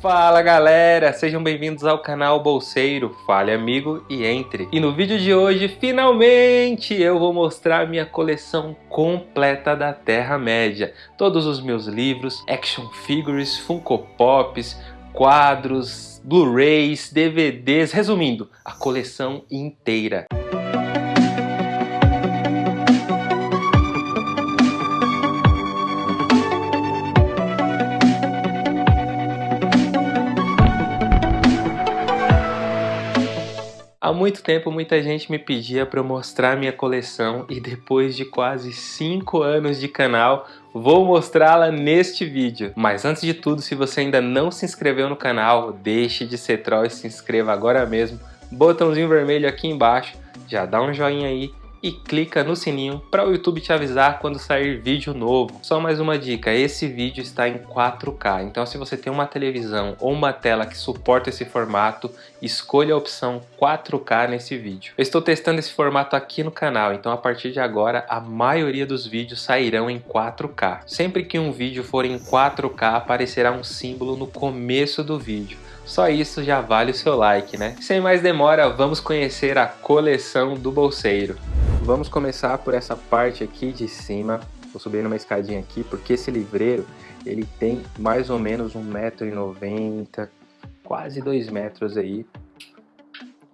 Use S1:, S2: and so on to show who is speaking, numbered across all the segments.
S1: Fala galera, sejam bem-vindos ao canal Bolseiro, fale amigo e entre. E no vídeo de hoje, finalmente, eu vou mostrar minha coleção completa da Terra-média. Todos os meus livros, action figures, Funko Pops, quadros, Blu-rays, DVDs, resumindo, a coleção inteira. Muito tempo muita gente me pedia para eu mostrar minha coleção e depois de quase 5 anos de canal, vou mostrá-la neste vídeo. Mas antes de tudo, se você ainda não se inscreveu no canal, deixe de ser troll e se inscreva agora mesmo. Botãozinho vermelho aqui embaixo, já dá um joinha aí e clica no sininho para o YouTube te avisar quando sair vídeo novo. Só mais uma dica, esse vídeo está em 4K, então se você tem uma televisão ou uma tela que suporta esse formato, escolha a opção 4K nesse vídeo. Eu estou testando esse formato aqui no canal, então a partir de agora a maioria dos vídeos sairão em 4K. Sempre que um vídeo for em 4K aparecerá um símbolo no começo do vídeo. Só isso já vale o seu like, né? Sem mais demora, vamos conhecer a coleção do bolseiro. Vamos começar por essa parte aqui de cima. Vou subir numa escadinha aqui, porque esse livreiro ele tem mais ou menos 1,90m, quase 2 metros aí.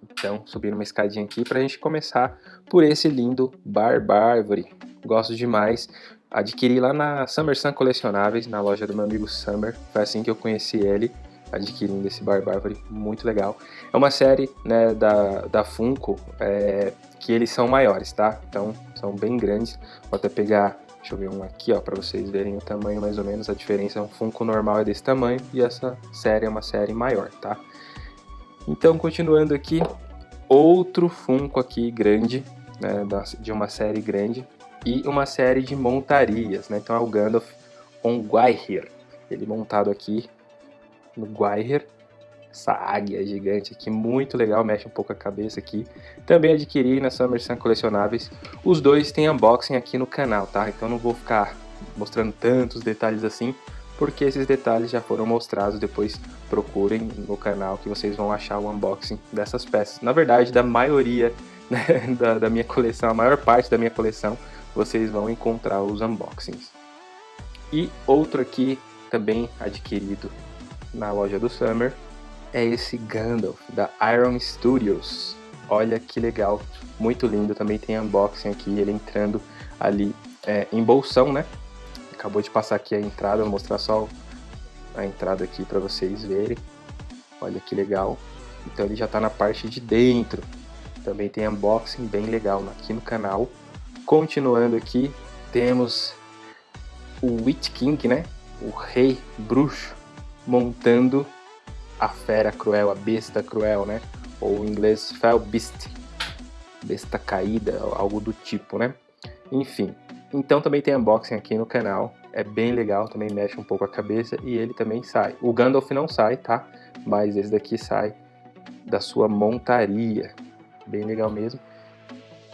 S1: Então, subir numa escadinha aqui para a gente começar por esse lindo Barbárvore. Gosto demais. Adquiri lá na Summer Sun Colecionáveis, na loja do meu amigo Summer. Foi assim que eu conheci ele adquirindo esse Barbárvore, muito legal. É uma série né, da, da Funko é, que eles são maiores, tá? Então são bem grandes. Vou até pegar, deixa eu ver um aqui, ó, para vocês verem o tamanho mais ou menos. A diferença, um Funko normal é desse tamanho e essa série é uma série maior, tá? Então, continuando aqui, outro Funko aqui grande, né, de uma série grande e uma série de montarias, né? Então é o Gandalf on Gwaihir, ele montado aqui no Guaiher. Essa águia gigante aqui, muito legal, mexe um pouco a cabeça aqui. Também adquiri na Summer Sun Colecionáveis. Os dois têm unboxing aqui no canal, tá? Então não vou ficar mostrando tantos detalhes assim, porque esses detalhes já foram mostrados, depois procurem no canal que vocês vão achar o unboxing dessas peças. Na verdade, da maioria né, da, da minha coleção, a maior parte da minha coleção, vocês vão encontrar os unboxings. E outro aqui, também adquirido na loja do Summer é esse Gandalf da Iron Studios. Olha que legal, muito lindo. Também tem unboxing aqui, ele entrando ali é, em bolsão, né? Acabou de passar aqui a entrada, vou mostrar só a entrada aqui para vocês verem. Olha que legal. Então ele já está na parte de dentro. Também tem unboxing bem legal aqui no canal. Continuando aqui, temos o Witch King, né? O Rei Bruxo montando a fera cruel, a besta cruel, né? Ou em inglês Fell Beast, besta caída, algo do tipo, né? Enfim, então também tem unboxing aqui no canal, é bem legal, também mexe um pouco a cabeça e ele também sai. O Gandalf não sai, tá? Mas esse daqui sai da sua montaria, bem legal mesmo.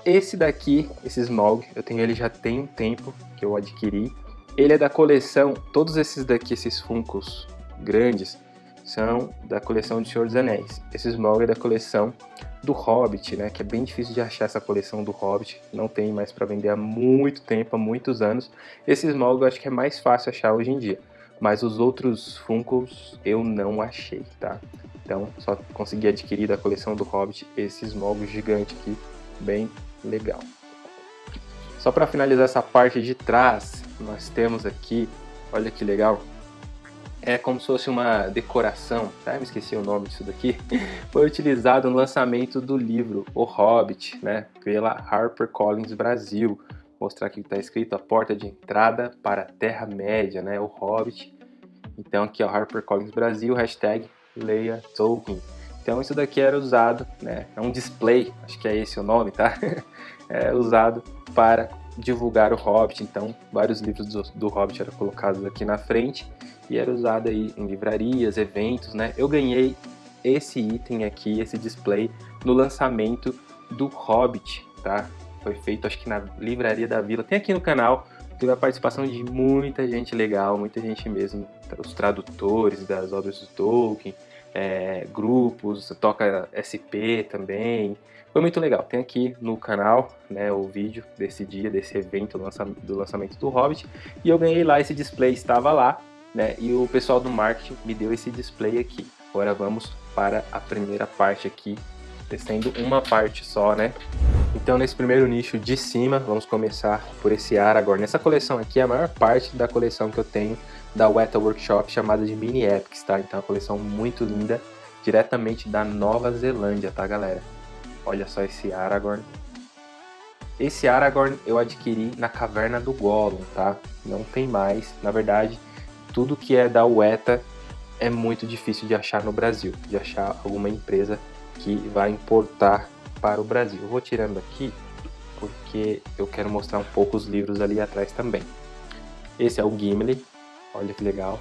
S1: Esse daqui, esse Smog, eu tenho ele já tem um tempo que eu adquiri. Ele é da coleção, todos esses daqui, esses Funkos grandes são da coleção de Senhor dos Anéis. Esse Smaug é da coleção do Hobbit, né? Que é bem difícil de achar essa coleção do Hobbit. Não tem mais para vender há muito tempo, há muitos anos. Esse Smaug eu acho que é mais fácil achar hoje em dia. Mas os outros Funkos eu não achei, tá? Então só consegui adquirir da coleção do Hobbit esse Smaug gigante aqui, bem legal. Só para finalizar essa parte de trás, nós temos aqui, olha que legal, é como se fosse uma decoração, tá? Me esqueci o nome disso daqui. Foi utilizado no lançamento do livro O Hobbit, né? Pela HarperCollins Brasil. Vou mostrar aqui que está escrito a porta de entrada para a Terra-média, né? O Hobbit. Então aqui é o HarperCollins Brasil, hashtag Leia Tolkien. Então isso daqui era usado, né? É um display, acho que é esse o nome, tá? É usado para divulgar o Hobbit. Então vários livros do, do Hobbit eram colocados aqui na frente e era usado aí em livrarias, eventos, né? Eu ganhei esse item aqui, esse display, no lançamento do Hobbit, tá? Foi feito acho que na Livraria da Vila, tem aqui no canal, teve a participação de muita gente legal, muita gente mesmo, os tradutores das obras do Tolkien, é, grupos, toca SP também, foi muito legal. Tem aqui no canal né, o vídeo desse dia, desse evento do lançamento do Hobbit, e eu ganhei lá esse display, estava lá, né, e o pessoal do marketing me deu esse display aqui. Agora vamos para a primeira parte aqui, testando uma parte só, né? Então nesse primeiro nicho de cima, vamos começar por esse Aragorn. Nessa coleção aqui é a maior parte da coleção que eu tenho da Weta Workshop, chamada de Mini Epics, tá? Então é uma coleção muito linda, diretamente da Nova Zelândia, tá galera? Olha só esse Aragorn. Esse Aragorn eu adquiri na Caverna do Gollum, tá? Não tem mais. Na verdade, tudo que é da Weta é muito difícil de achar no Brasil, de achar alguma empresa que vai importar para o Brasil. Eu vou tirando aqui porque eu quero mostrar um pouco os livros ali atrás também. Esse é o Gimli, olha que legal.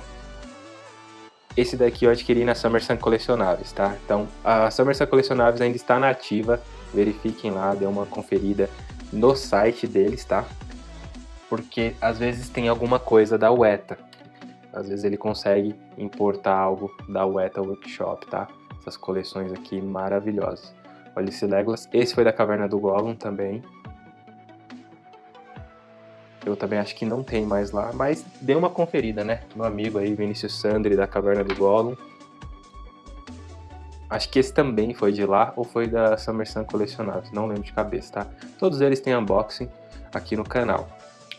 S1: Esse daqui eu adquiri na Summersun Colecionáveis, tá? Então, a Summersun Colecionáveis ainda está nativa, verifiquem lá, dê uma conferida no site deles, tá? Porque às vezes tem alguma coisa da UETA, às vezes ele consegue importar algo da Weta Workshop, tá? Essas coleções aqui maravilhosas. Olha esse Legolas. Esse foi da Caverna do Gollum também. Eu também acho que não tem mais lá, mas dê uma conferida, né? Meu amigo aí, Vinícius Sandri, da Caverna do Gollum. Acho que esse também foi de lá ou foi da Summer Colecionados, não lembro de cabeça, tá? Todos eles têm unboxing aqui no canal.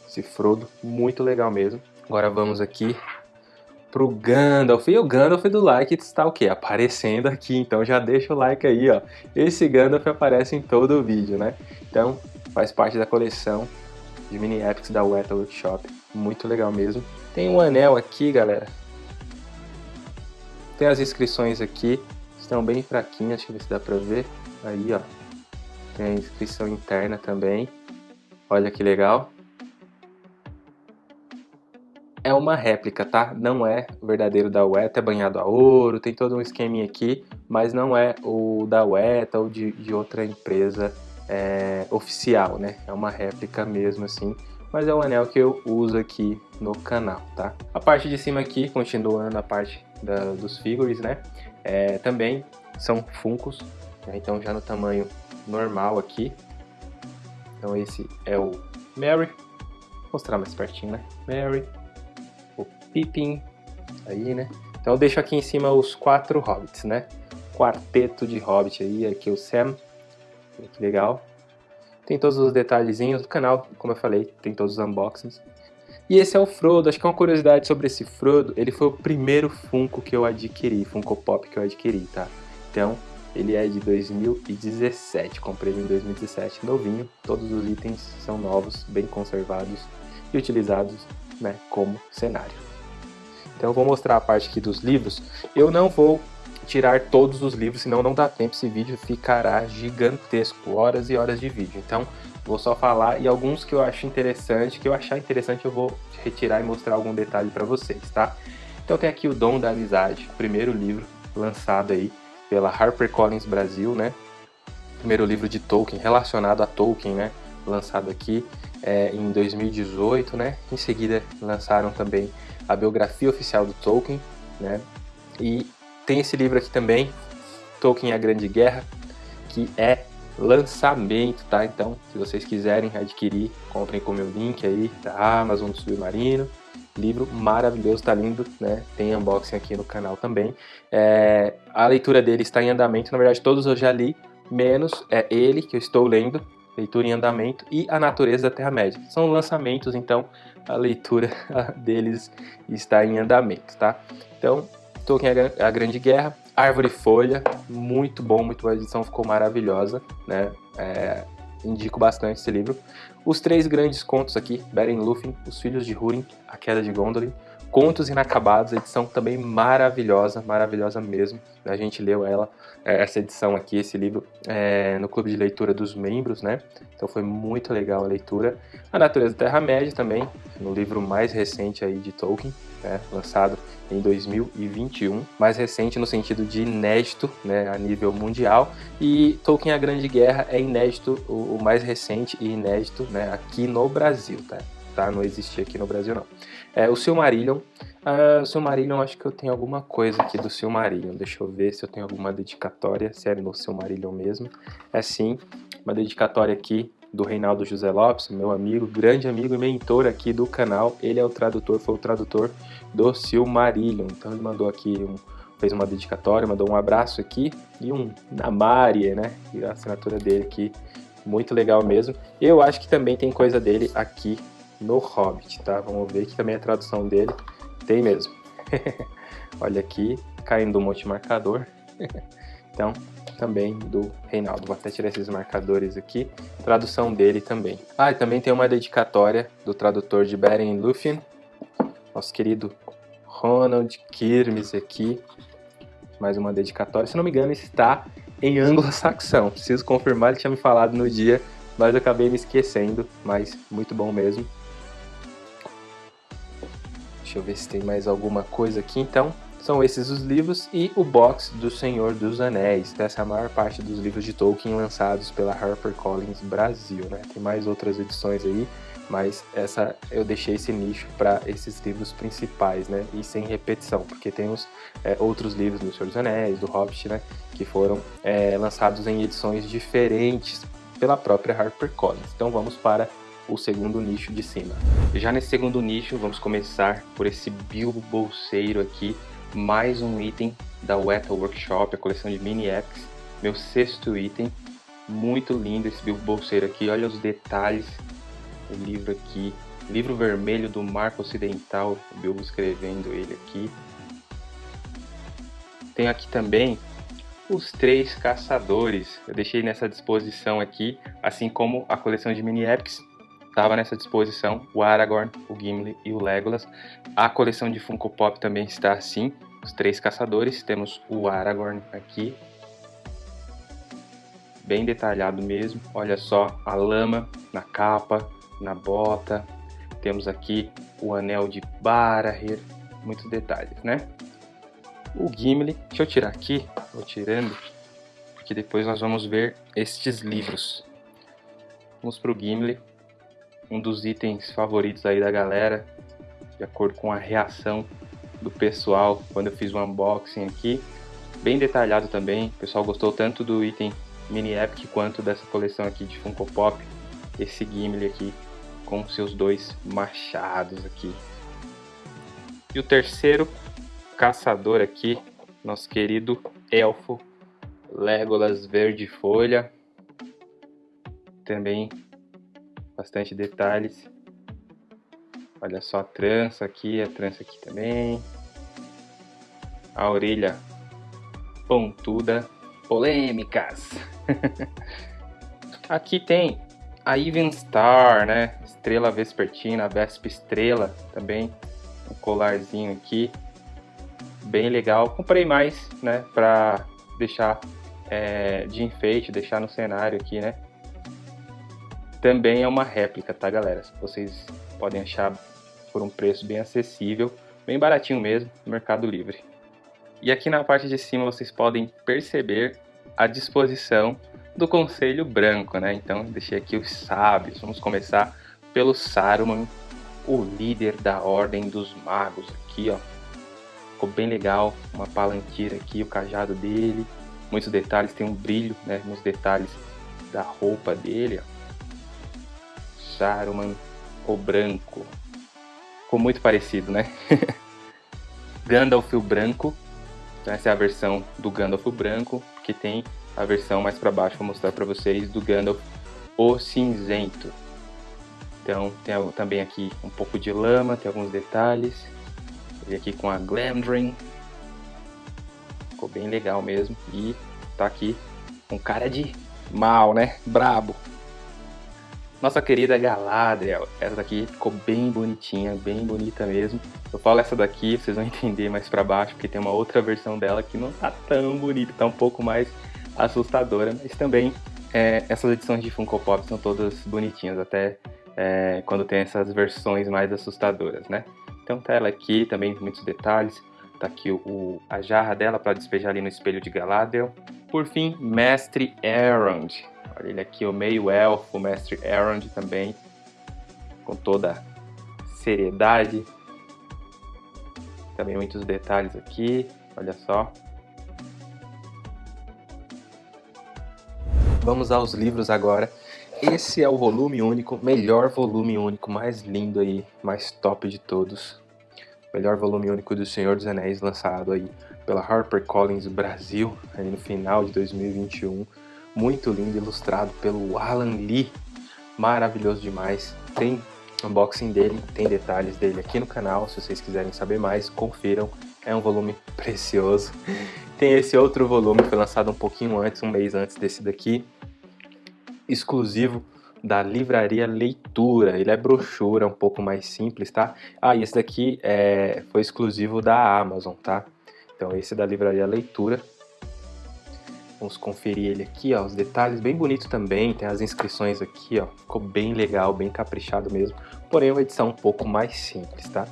S1: Esse Frodo, muito legal mesmo. Agora vamos aqui pro Gandalf. E o Gandalf do like está o quê? Aparecendo aqui, então já deixa o like aí, ó. Esse Gandalf aparece em todo o vídeo, né? Então, faz parte da coleção de mini epics da Weta Workshop. Muito legal mesmo. Tem um anel aqui, galera. Tem as inscrições aqui. Estão bem fraquinhas, deixa eu ver se dá pra ver. Aí, ó. Tem a inscrição interna também. Olha que legal é uma réplica, tá? Não é o verdadeiro da UETA, é banhado a ouro, tem todo um esqueminha aqui, mas não é o da UETA ou de, de outra empresa é, oficial, né? É uma réplica mesmo assim, mas é o anel que eu uso aqui no canal, tá? A parte de cima aqui, continuando a parte da, dos figures, né? É, também são funcos, né? então já no tamanho normal aqui. Então esse é o Mary, Vou mostrar mais pertinho, né? Mary, Pippin, aí, né? Então eu deixo aqui em cima os quatro hobbits, né? Quarteto de hobbit aí, aqui o Sam, que legal. Tem todos os detalhezinhos do canal, como eu falei, tem todos os unboxings. E esse é o Frodo, acho que é uma curiosidade sobre esse Frodo, ele foi o primeiro Funko que eu adquiri, Funko Pop que eu adquiri, tá? Então, ele é de 2017, comprei ele em 2017, novinho, todos os itens são novos, bem conservados e utilizados né, como cenário. Então eu vou mostrar a parte aqui dos livros. Eu não vou tirar todos os livros, senão não dá tempo, esse vídeo ficará gigantesco, horas e horas de vídeo. Então vou só falar e alguns que eu acho interessante, que eu achar interessante eu vou retirar e mostrar algum detalhe para vocês, tá? Então tem aqui o Dom da Amizade, primeiro livro lançado aí pela HarperCollins Brasil, né? Primeiro livro de Tolkien, relacionado a Tolkien, né? Lançado aqui é, em 2018, né? Em seguida lançaram também a biografia oficial do Tolkien, né? E tem esse livro aqui também, Tolkien a Grande Guerra, que é lançamento, tá? Então, se vocês quiserem adquirir, comprem com o meu link aí da Amazon do Submarino. Livro maravilhoso, tá lindo, né? Tem unboxing aqui no canal também. É, a leitura dele está em andamento, na verdade todos eu já li, menos é ele que eu estou lendo, leitura em andamento, e A Natureza da Terra-média. São lançamentos, então a leitura deles está em andamento, tá? Então, Tolkien A Grande Guerra, Árvore e Folha, muito bom, muito boa edição, ficou maravilhosa, né? É, indico bastante esse livro. Os três grandes contos aqui, Beren Lúthien, Os Filhos de Húrin, A Queda de Gondolin, Contos Inacabados, edição também maravilhosa, maravilhosa mesmo. A gente leu ela, é, essa edição aqui, esse livro, é, no clube de leitura dos membros, né? Então foi muito legal a leitura. A Natureza da Terra-média também, no livro mais recente aí de Tolkien, né? lançado em 2021, mais recente no sentido de inédito, né, a nível mundial, e Tolkien A Grande Guerra é inédito, o, o mais recente e inédito, né, aqui no Brasil, tá? tá? Não existia aqui no Brasil, não. É, o Silmarillion, uh, Silmarillion, acho que eu tenho alguma coisa aqui do Silmarillion. Deixa eu ver se eu tenho alguma dedicatória, se é no Silmarillion mesmo. É sim, uma dedicatória aqui do Reinaldo José Lopes, meu amigo, grande amigo e mentor aqui do canal. Ele é o tradutor, foi o tradutor do Silmarillion. Então ele mandou aqui um, fez uma dedicatória, mandou um abraço aqui e um Namarie, né? E a assinatura dele aqui, muito legal mesmo. Eu acho que também tem coisa dele aqui no Hobbit, tá? Vamos ver que também a tradução dele tem mesmo. Olha aqui, caindo do monte marcador. então, também do Reinaldo. Vou até tirar esses marcadores aqui. Tradução dele também. Ah, e também tem uma dedicatória do tradutor de Beren Lúthien, nosso querido Ronald Kirmes aqui. Mais uma dedicatória. Se não me engano, está em anglo-saxão. Preciso confirmar, ele tinha me falado no dia, mas acabei me esquecendo. Mas muito bom mesmo. Deixa eu ver se tem mais alguma coisa aqui então. São esses os livros e o box do Senhor dos Anéis. Essa é a maior parte dos livros de Tolkien lançados pela HarperCollins Brasil, né? Tem mais outras edições aí, mas essa eu deixei esse nicho para esses livros principais, né? E sem repetição, porque tem os é, outros livros do Senhor dos Anéis, do Hobbit, né? Que foram é, lançados em edições diferentes pela própria HarperCollins. Então vamos para o segundo nicho de cima. Já nesse segundo nicho, vamos começar por esse Bilbo Bolseiro aqui, mais um item da Weta Workshop, a coleção de mini epics, meu sexto item, muito lindo esse Bolseiro aqui, olha os detalhes, o livro aqui, livro vermelho do Marco Ocidental, o Bilbo escrevendo ele aqui. Tem aqui também os três caçadores, eu deixei nessa disposição aqui, assim como a coleção de mini epics, estava nessa disposição, o Aragorn, o Gimli e o Legolas. A coleção de Funko Pop também está assim, os três caçadores. Temos o Aragorn aqui, bem detalhado mesmo. Olha só a lama na capa, na bota. Temos aqui o anel de Barahir, muitos detalhes, né? O Gimli, deixa eu tirar aqui, vou tirando, porque depois nós vamos ver estes livros. Vamos para o Gimli, um dos itens favoritos aí da galera, de acordo com a reação do pessoal quando eu fiz o unboxing aqui. Bem detalhado também, o pessoal gostou tanto do item Mini Epic quanto dessa coleção aqui de Funko Pop. Esse Gimli aqui com seus dois machados aqui. E o terceiro caçador aqui, nosso querido elfo Legolas Verde Folha. Também bastante detalhes. Olha só a trança aqui, a trança aqui também. A orelha pontuda. Polêmicas. aqui tem a Even Star, né? Estrela vespertina, Vespa estrela também. Um colarzinho aqui. Bem legal. Comprei mais, né? Pra deixar é, de enfeite, deixar no cenário aqui, né? Também é uma réplica, tá galera? Vocês podem achar por um preço bem acessível, bem baratinho mesmo, no Mercado Livre. E aqui na parte de cima vocês podem perceber a disposição do Conselho Branco, né? Então deixei aqui os sábios. Vamos começar pelo Saruman, o líder da Ordem dos Magos aqui, ó. Ficou bem legal, uma palanqueira aqui, o cajado dele, muitos detalhes, tem um brilho, né, nos detalhes da roupa dele, ó. Saruman o branco. Ficou muito parecido, né? Gandalf o branco. Então essa é a versão do Gandalf o branco, que tem a versão mais para baixo, vou mostrar para vocês, do Gandalf o cinzento. Então tem também aqui um pouco de lama, tem alguns detalhes. Ele aqui com a Glamdring. Ficou bem legal mesmo. E tá aqui um cara de mal, né? Brabo. Nossa querida Galadriel, essa daqui ficou bem bonitinha, bem bonita mesmo. Eu falo essa daqui, vocês vão entender mais pra baixo, porque tem uma outra versão dela que não tá tão bonita, tá um pouco mais assustadora, mas também é, essas edições de Funko Pop são todas bonitinhas, até é, quando tem essas versões mais assustadoras, né? Então tá ela aqui, também muitos detalhes, tá aqui o, a jarra dela para despejar ali no espelho de Galadriel. Por fim, Mestre Olha ele aqui, o meio elfo, o mestre Elrond também, com toda seriedade. Também muitos detalhes aqui, olha só. Vamos aos livros agora. Esse é o volume único, melhor volume único, mais lindo aí, mais top de todos. Melhor volume único do Senhor dos Anéis, lançado aí pela HarperCollins Brasil, aí no final de 2021. Muito lindo, ilustrado pelo Alan Lee. Maravilhoso demais. Tem unboxing dele, tem detalhes dele aqui no canal. Se vocês quiserem saber mais, confiram. É um volume precioso. Tem esse outro volume, foi lançado um pouquinho antes, um mês antes desse daqui. Exclusivo da Livraria Leitura. Ele é brochura, um pouco mais simples, tá? Ah, e esse daqui é, foi exclusivo da Amazon, tá? Então esse é da Livraria Leitura. Vamos conferir ele aqui, ó, os detalhes bem bonito também, tem as inscrições aqui, ó, ficou bem legal, bem caprichado mesmo, porém uma edição um pouco mais simples, tá?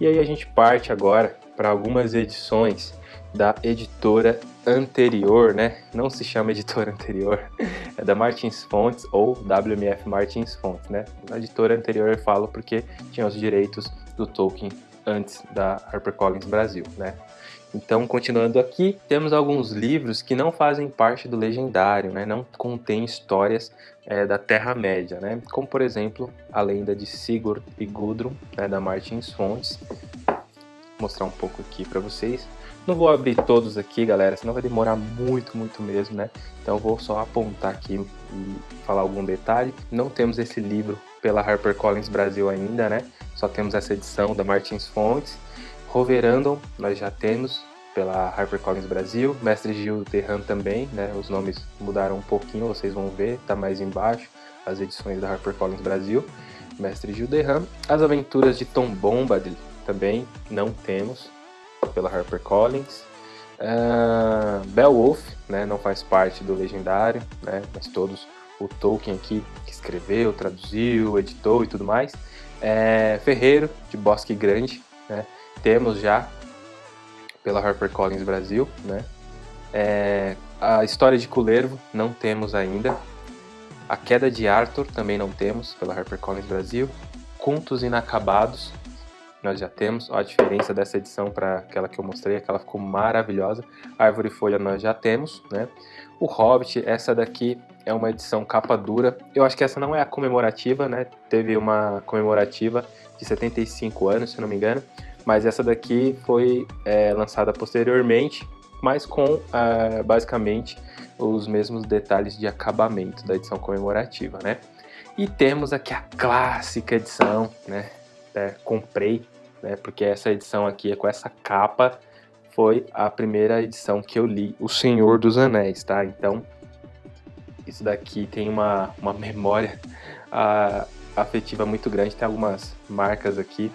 S1: E aí a gente parte agora para algumas edições da editora anterior, né? Não se chama editora anterior, é da Martins Fontes ou WMF Martins Fontes, né? Na editora anterior eu falo porque tinha os direitos do Tolkien antes da HarperCollins Brasil, né? Então, continuando aqui, temos alguns livros que não fazem parte do legendário, né? não contêm histórias é, da Terra-média, né? como por exemplo a lenda de Sigurd e Gudrun, né, da Martins Fontes. Vou mostrar um pouco aqui para vocês. Não vou abrir todos aqui, galera, senão vai demorar muito, muito mesmo, né? Então vou só apontar aqui e falar algum detalhe. Não temos esse livro pela HarperCollins Brasil ainda, né? Só temos essa edição da Martins Fontes. Roverandom nós já temos pela HarperCollins Brasil, Mestre Gil Terran também, né? Os nomes mudaram um pouquinho, vocês vão ver, tá mais embaixo, as edições da HarperCollins Brasil. Mestre Gil Derram. As Aventuras de Tom Bombadil também não temos pela HarperCollins. Uh, Beowulf, né, não faz parte do Legendário, né, mas todos o Tolkien aqui que escreveu, traduziu, editou e tudo mais. É, Ferreiro, de Bosque Grande, né, temos já pela HarperCollins Brasil, né. É, a História de Culervo não temos ainda. A Queda de Arthur também não temos pela HarperCollins Brasil. Contos Inacabados nós já temos. Ó, a diferença dessa edição para aquela que eu mostrei, aquela ficou maravilhosa. Árvore e Folha nós já temos, né? O Hobbit, essa daqui é uma edição capa dura. Eu acho que essa não é a comemorativa, né? Teve uma comemorativa de 75 anos, se não me engano. Mas essa daqui foi é, lançada posteriormente, mas com é, basicamente os mesmos detalhes de acabamento da edição comemorativa, né? E temos aqui a clássica edição, né? É, comprei né? Porque essa edição aqui com essa capa foi a primeira edição que eu li, O Senhor dos Anéis, tá? Então, isso daqui tem uma, uma memória a, afetiva muito grande, tem algumas marcas aqui,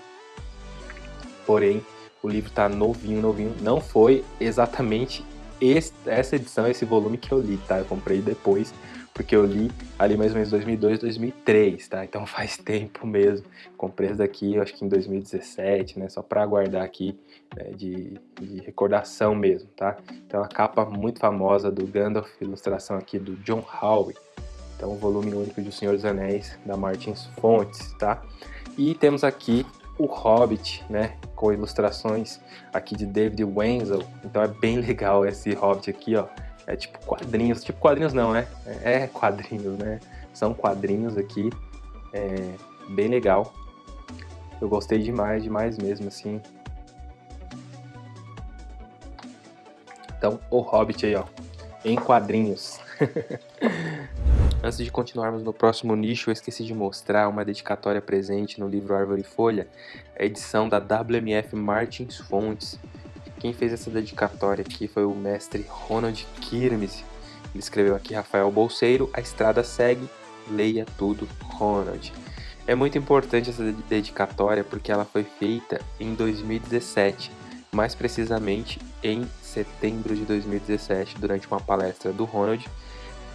S1: porém, o livro tá novinho, novinho, não foi exatamente esse, essa edição, esse volume que eu li, tá? Eu comprei depois, porque eu li ali mais ou menos 2002, 2003, tá? Então faz tempo mesmo. Comprei esse daqui, eu acho que em 2017, né? Só para guardar aqui né? de, de, recordação mesmo, tá? Então a capa muito famosa do Gandalf, ilustração aqui do John Howe. Então o volume único de O Senhor dos Anéis, da Martins Fontes, tá? E temos aqui o Hobbit, né, com ilustrações aqui de David Wenzel, então é bem legal esse Hobbit aqui, ó, é tipo quadrinhos, tipo quadrinhos não, né? É quadrinhos, né? São quadrinhos aqui, é bem legal. Eu gostei demais, demais mesmo, assim. Então, o Hobbit aí, ó, em quadrinhos. Antes de continuarmos no próximo nicho, eu esqueci de mostrar uma dedicatória presente no livro Árvore e Folha, a edição da WMF Martins Fontes, quem fez essa dedicatória aqui foi o mestre Ronald Kirmes. Ele escreveu aqui Rafael Bolseiro, a estrada segue, leia tudo, Ronald. É muito importante essa dedicatória porque ela foi feita em 2017, mais precisamente em setembro de 2017, durante uma palestra do Ronald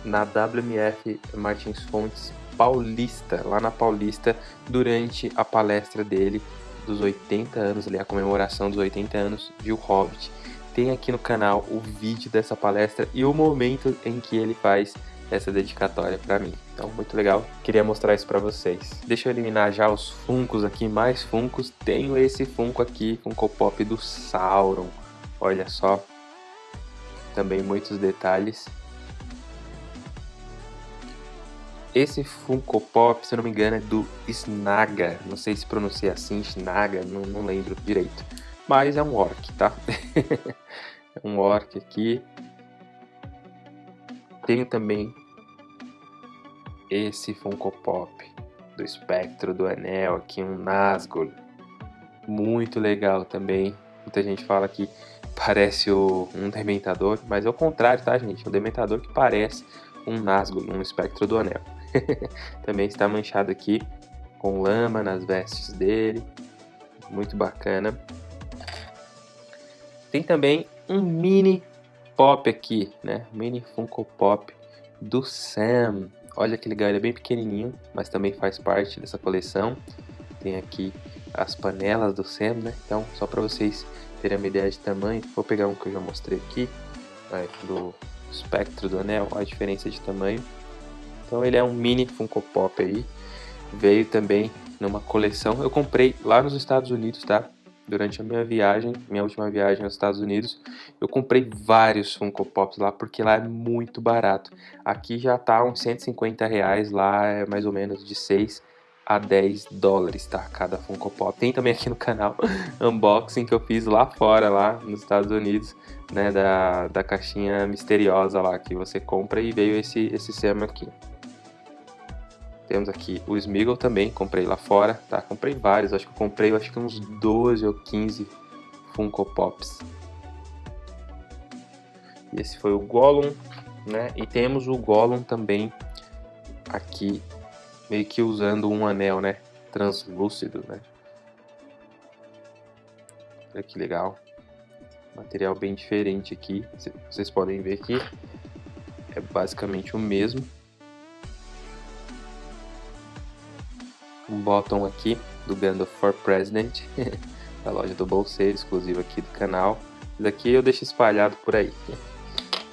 S1: na WMF Martins Fontes Paulista, lá na Paulista, durante a palestra dele dos 80 anos, ali, a comemoração dos 80 anos de O Hobbit. Tem aqui no canal o vídeo dessa palestra e o momento em que ele faz essa dedicatória para mim. Então, muito legal. Queria mostrar isso para vocês. Deixa eu eliminar já os funcos aqui, mais funcos. Tenho esse funko aqui, Funko Pop do Sauron. Olha só. Também muitos detalhes. Esse Funko Pop, se eu não me engano, é do Snaga. Não sei se pronuncia assim, Snaga, não, não lembro direito. Mas é um orc, tá? é um orc aqui. Tenho também esse Funko Pop do espectro do anel aqui, um Nazgul. Muito legal também. Muita gente fala que parece o, um Dementador, mas é o contrário, tá, gente? Um Dementador que parece um Nazgul, um espectro do anel. Também está manchado aqui com lama nas vestes dele. Muito bacana. Tem também um mini pop aqui, né? Mini Funko Pop do Sam. Olha que legal, ele é bem pequenininho, mas também faz parte dessa coleção. Tem aqui as panelas do Sam, né? Então, só para vocês terem uma ideia de tamanho, vou pegar um que eu já mostrei aqui, né? do espectro do anel, a diferença de tamanho. Então ele é um mini Funko Pop aí. Veio também numa coleção. Eu comprei lá nos Estados Unidos, tá? Durante a minha viagem, minha última viagem aos Estados Unidos, eu comprei vários Funko Pops lá porque lá é muito barato. Aqui já tá uns 150 reais, lá é mais ou menos de 6 a 10 dólares, tá? Cada Funko Pop. Tem também aqui no canal unboxing que eu fiz lá fora, lá nos Estados Unidos, né? Da, da caixinha misteriosa lá que você compra e veio esse, esse Sam aqui. Temos aqui o Smeagol também, comprei lá fora, tá? Comprei vários, acho que eu comprei acho que uns 12 ou 15 Funko Pops. E esse foi o Gollum, né? E temos o Gollum também aqui, meio que usando um anel, né? Translúcido, né? Olha que legal. Material bem diferente aqui, vocês podem ver aqui. É basicamente o mesmo. Um bottom aqui do Gandalf for President, da loja do bolseiro, exclusivo aqui do canal. Daqui eu deixo espalhado por aí,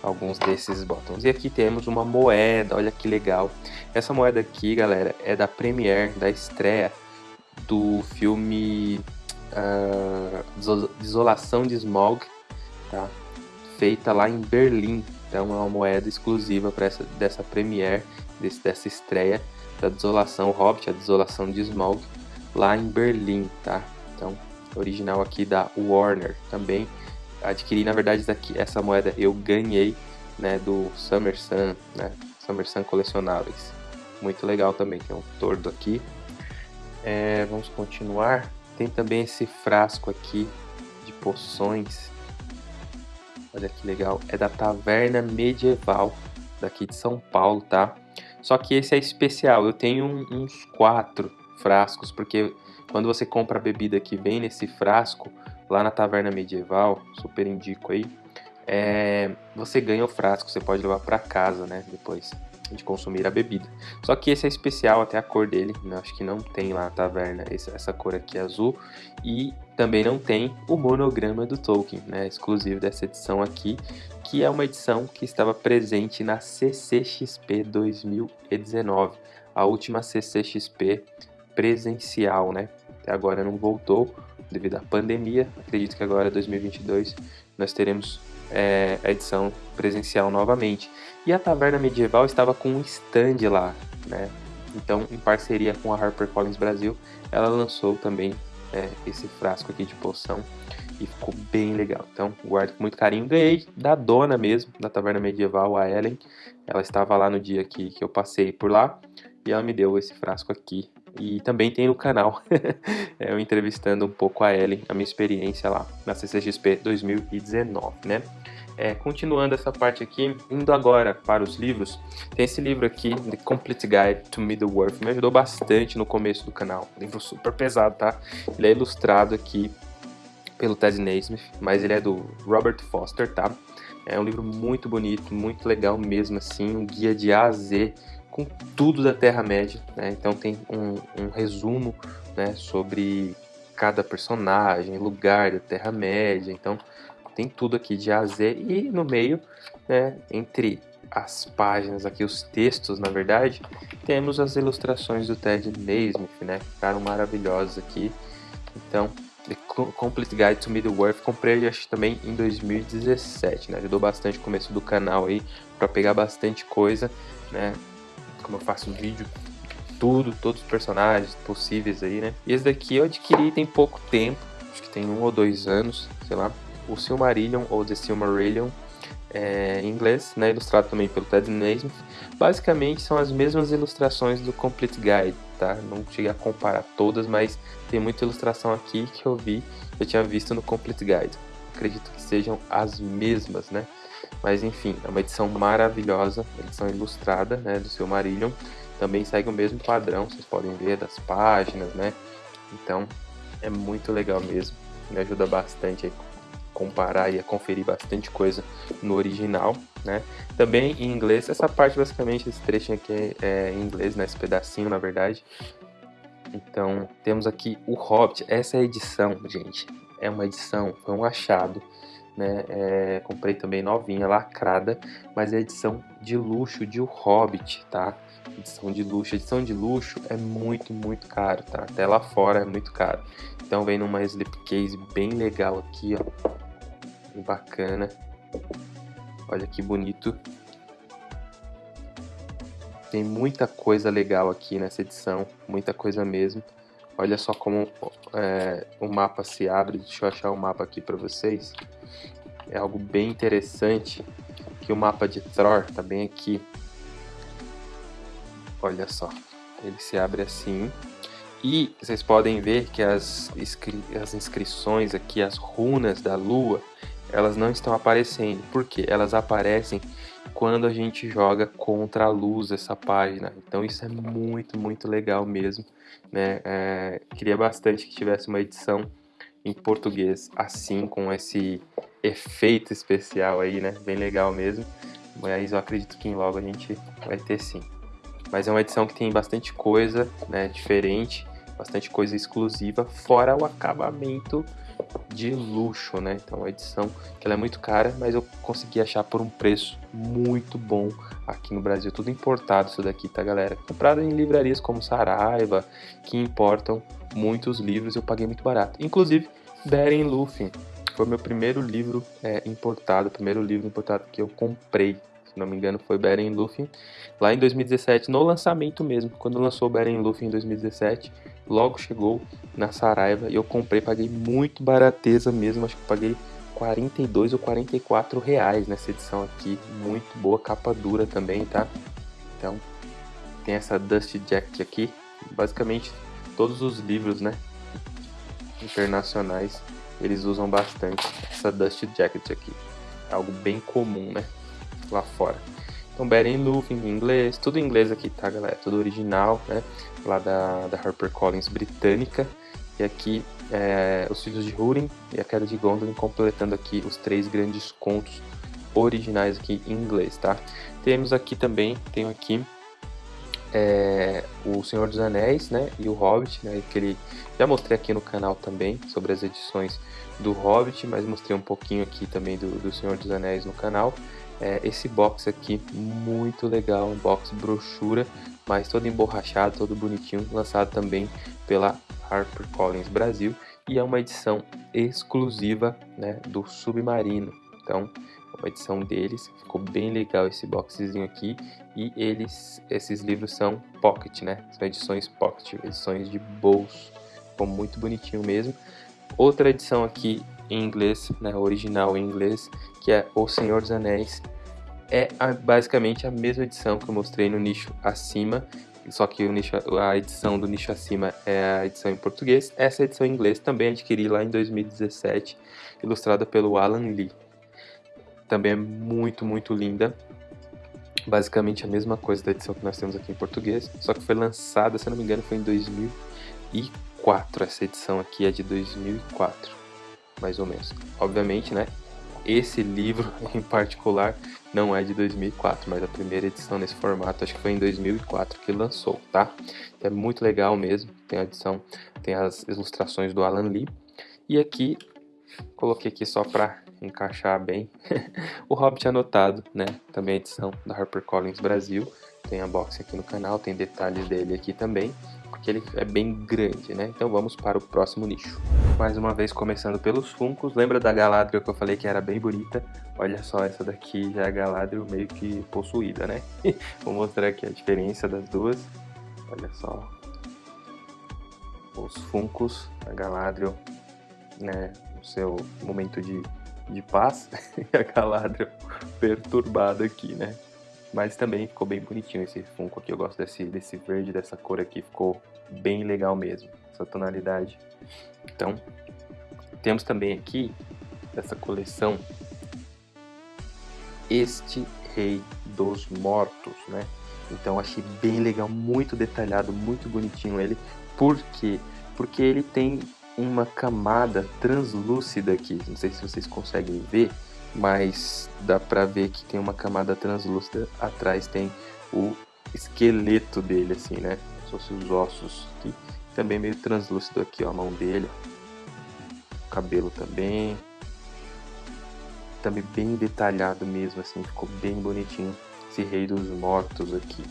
S1: alguns desses botões. E aqui temos uma moeda, olha que legal. Essa moeda aqui, galera, é da premiere, da estreia do filme uh, Desolação de Smog, tá? feita lá em Berlim. Então é uma moeda exclusiva para essa dessa premiere, desse, dessa estreia da Desolação Hobbit, a Desolação de Smaug, lá em Berlim, tá? Então, original aqui da Warner também. Adquiri, na verdade, essa moeda eu ganhei, né, do Summer Sun, né, Summer Sun Colecionáveis. Muito legal também, tem um tordo aqui. É, vamos continuar. Tem também esse frasco aqui de poções. Olha que legal. É da Taverna Medieval, daqui de São Paulo, tá? Só que esse é especial, eu tenho uns quatro frascos, porque quando você compra a bebida que vem nesse frasco, lá na taverna medieval, super indico aí, é, você ganha o frasco, você pode levar para casa, né, depois de consumir a bebida. Só que esse é especial, até a cor dele, né, acho que não tem lá na taverna essa, cor aqui azul, e também não tem o monograma do Tolkien, né, exclusivo dessa edição aqui, que é uma edição que estava presente na CCXP 2019, a última CCXP presencial, né? Até agora não voltou devido à pandemia. Acredito que agora 2022 nós teremos é, a edição presencial novamente. E a Taverna Medieval estava com um stand lá, né? Então, em parceria com a HarperCollins Brasil, ela lançou também é, esse frasco aqui de poção e ficou bem legal. Então, guardo com muito carinho. Ganhei da dona mesmo, da taverna medieval, a Ellen. Ela estava lá no dia que, que eu passei por lá e ela me deu esse frasco aqui. E também tem no canal, eu entrevistando um pouco a Ellen, a minha experiência lá na CCXP 2019, né? É, continuando essa parte aqui, indo agora para os livros, tem esse livro aqui, The Complete Guide to Middle-earth, me ajudou bastante no começo do canal, livro super pesado, tá? Ele é ilustrado aqui pelo Ted Naismith, mas ele é do Robert Foster, tá? É um livro muito bonito, muito legal mesmo, assim, um guia de A a Z com tudo da Terra-média, né? Então tem um, um resumo, né, sobre cada personagem, lugar da Terra-média, então tem tudo aqui de A a Z e no meio, né, entre as páginas aqui, os textos, na verdade, temos as ilustrações do Ted Naismith, né? Ficaram maravilhosas aqui. Então, The Complete Guide to Middle-earth, comprei ele acho também em 2017, né? Ajudou bastante o começo do canal aí, para pegar bastante coisa, né? Como eu faço vídeo tudo, todos os personagens possíveis aí, né? E esse daqui eu adquiri tem pouco tempo, acho que tem um ou dois anos, sei lá. O Silmarillion ou The Silmarillion, é, em inglês, né, ilustrado também pelo Ted Naismith. Basicamente são as mesmas ilustrações do Complete Guide, tá? Não cheguei a comparar todas, mas tem muita ilustração aqui que eu vi, eu tinha visto no Complete Guide. Acredito que sejam as mesmas, né? Mas enfim, é uma edição maravilhosa, edição ilustrada, né, do Silmarillion também segue o mesmo padrão, vocês podem ver das páginas, né? Então é muito legal mesmo, me ajuda bastante a comparar e a conferir bastante coisa no original, né? Também em inglês, essa parte basicamente, esse trecho aqui é em inglês, né? Esse pedacinho, na verdade. Então, temos aqui o Hobbit, essa é edição, gente, é uma edição, foi um achado, né? É, comprei também novinha, lacrada, mas é edição de luxo de O Hobbit, tá? edição de luxo. Edição de luxo é muito, muito caro, tá? Até lá fora é muito caro. Então vem numa slipcase bem legal aqui, ó. Bacana. Olha que bonito. Tem muita coisa legal aqui nessa edição, muita coisa mesmo. Olha só como é, o mapa se abre. Deixa eu achar o mapa aqui para vocês. É algo bem interessante que o mapa de Thor tá bem aqui. Olha só, ele se abre assim. E vocês podem ver que as, inscri as inscrições aqui, as runas da lua, elas não estão aparecendo. Por quê? Elas aparecem quando a gente joga contra a luz essa página. Então isso é muito, muito legal mesmo. Né? É, queria bastante que tivesse uma edição em português assim, com esse efeito especial aí, né? Bem legal mesmo. Mas eu acredito que em logo a gente vai ter sim. Mas é uma edição que tem bastante coisa né, diferente, bastante coisa exclusiva, fora o acabamento de luxo, né? Então, uma edição que ela é muito cara, mas eu consegui achar por um preço muito bom aqui no Brasil. Tudo importado isso daqui, tá, galera? Comprado em livrarias como Saraiva, que importam muitos livros, eu paguei muito barato. Inclusive, Beren Lúthien foi meu primeiro livro é, importado, primeiro livro importado que eu comprei se não me engano foi Beren Luffy, lá em 2017, no lançamento mesmo, quando lançou Beren Luffy em 2017, logo chegou na Saraiva e eu comprei, paguei muito barateza mesmo, acho que paguei 42 ou 44 reais nessa edição aqui, muito boa, capa dura também, tá? Então, tem essa Dust Jacket aqui, basicamente todos os livros, né, internacionais, eles usam bastante essa Dust Jacket aqui, é algo bem comum, né? lá fora. Então, Beren Luffy em inglês, tudo em inglês aqui, tá, galera? Tudo original, né? Lá da, da HarperCollins britânica. E aqui, é, Os Filhos de Húrin e A Queda de Gondolin, completando aqui os três grandes contos originais aqui em inglês, tá? Temos aqui também, tenho aqui é, o Senhor dos Anéis, né, e o Hobbit, né, que ele já mostrei aqui no canal também sobre as edições do Hobbit, mas mostrei um pouquinho aqui também do, do Senhor dos Anéis no canal é, esse box aqui, muito legal, um box brochura, mas todo emborrachado, todo bonitinho, lançado também pela HarperCollins Brasil e é uma edição exclusiva né, do Submarino. Então, uma edição deles, ficou bem legal esse boxzinho aqui e eles, esses livros são pocket, né? São edições pocket, edições de bolso, ficou muito bonitinho mesmo. Outra edição aqui em inglês, né, original em inglês, que é O Senhor dos Anéis. É a, basicamente a mesma edição que eu mostrei no nicho acima, só que nicho, a edição do nicho acima é a edição em português. Essa edição em inglês também adquiri lá em 2017, ilustrada pelo Alan Lee. Também é muito, muito linda. Basicamente a mesma coisa da edição que nós temos aqui em português, só que foi lançada, se não me engano, foi em 2004. Essa edição aqui é de 2004 mais ou menos. Obviamente, né? Esse livro em particular não é de 2004, mas a primeira edição nesse formato acho que foi em 2004 que lançou, tá? É muito legal mesmo, tem a edição, tem as ilustrações do Alan Lee. E aqui, coloquei aqui só para encaixar bem. o Hobbit anotado, né? Também a edição da HarperCollins Brasil. Tem a box aqui no canal, tem detalhes dele aqui também, porque ele é bem grande, né? Então vamos para o próximo nicho. Mais uma vez começando pelos Funcos. Lembra da Galadriel que eu falei que era bem bonita? Olha só, essa daqui já é a Galadriel meio que possuída, né? Vou mostrar aqui a diferença das duas. Olha só. Os Funcos, a Galadriel, né? No seu momento de, de paz. e a Galadriel perturbada aqui, né? Mas também ficou bem bonitinho esse Funko aqui. Eu gosto desse, desse verde, dessa cor aqui. Ficou bem legal mesmo. Essa tonalidade. Então, temos também aqui, dessa coleção, este Rei dos Mortos, né? Então achei bem legal, muito detalhado, muito bonitinho ele. Por quê? Porque ele tem uma camada translúcida aqui. Não sei se vocês conseguem ver mas dá pra ver que tem uma camada translúcida atrás, tem o esqueleto dele, assim, né? Como se fosse os ossos aqui. Também meio translúcido aqui, ó, a mão dele. O cabelo também. Também bem detalhado mesmo, assim, ficou bem bonitinho. Esse rei dos mortos aqui.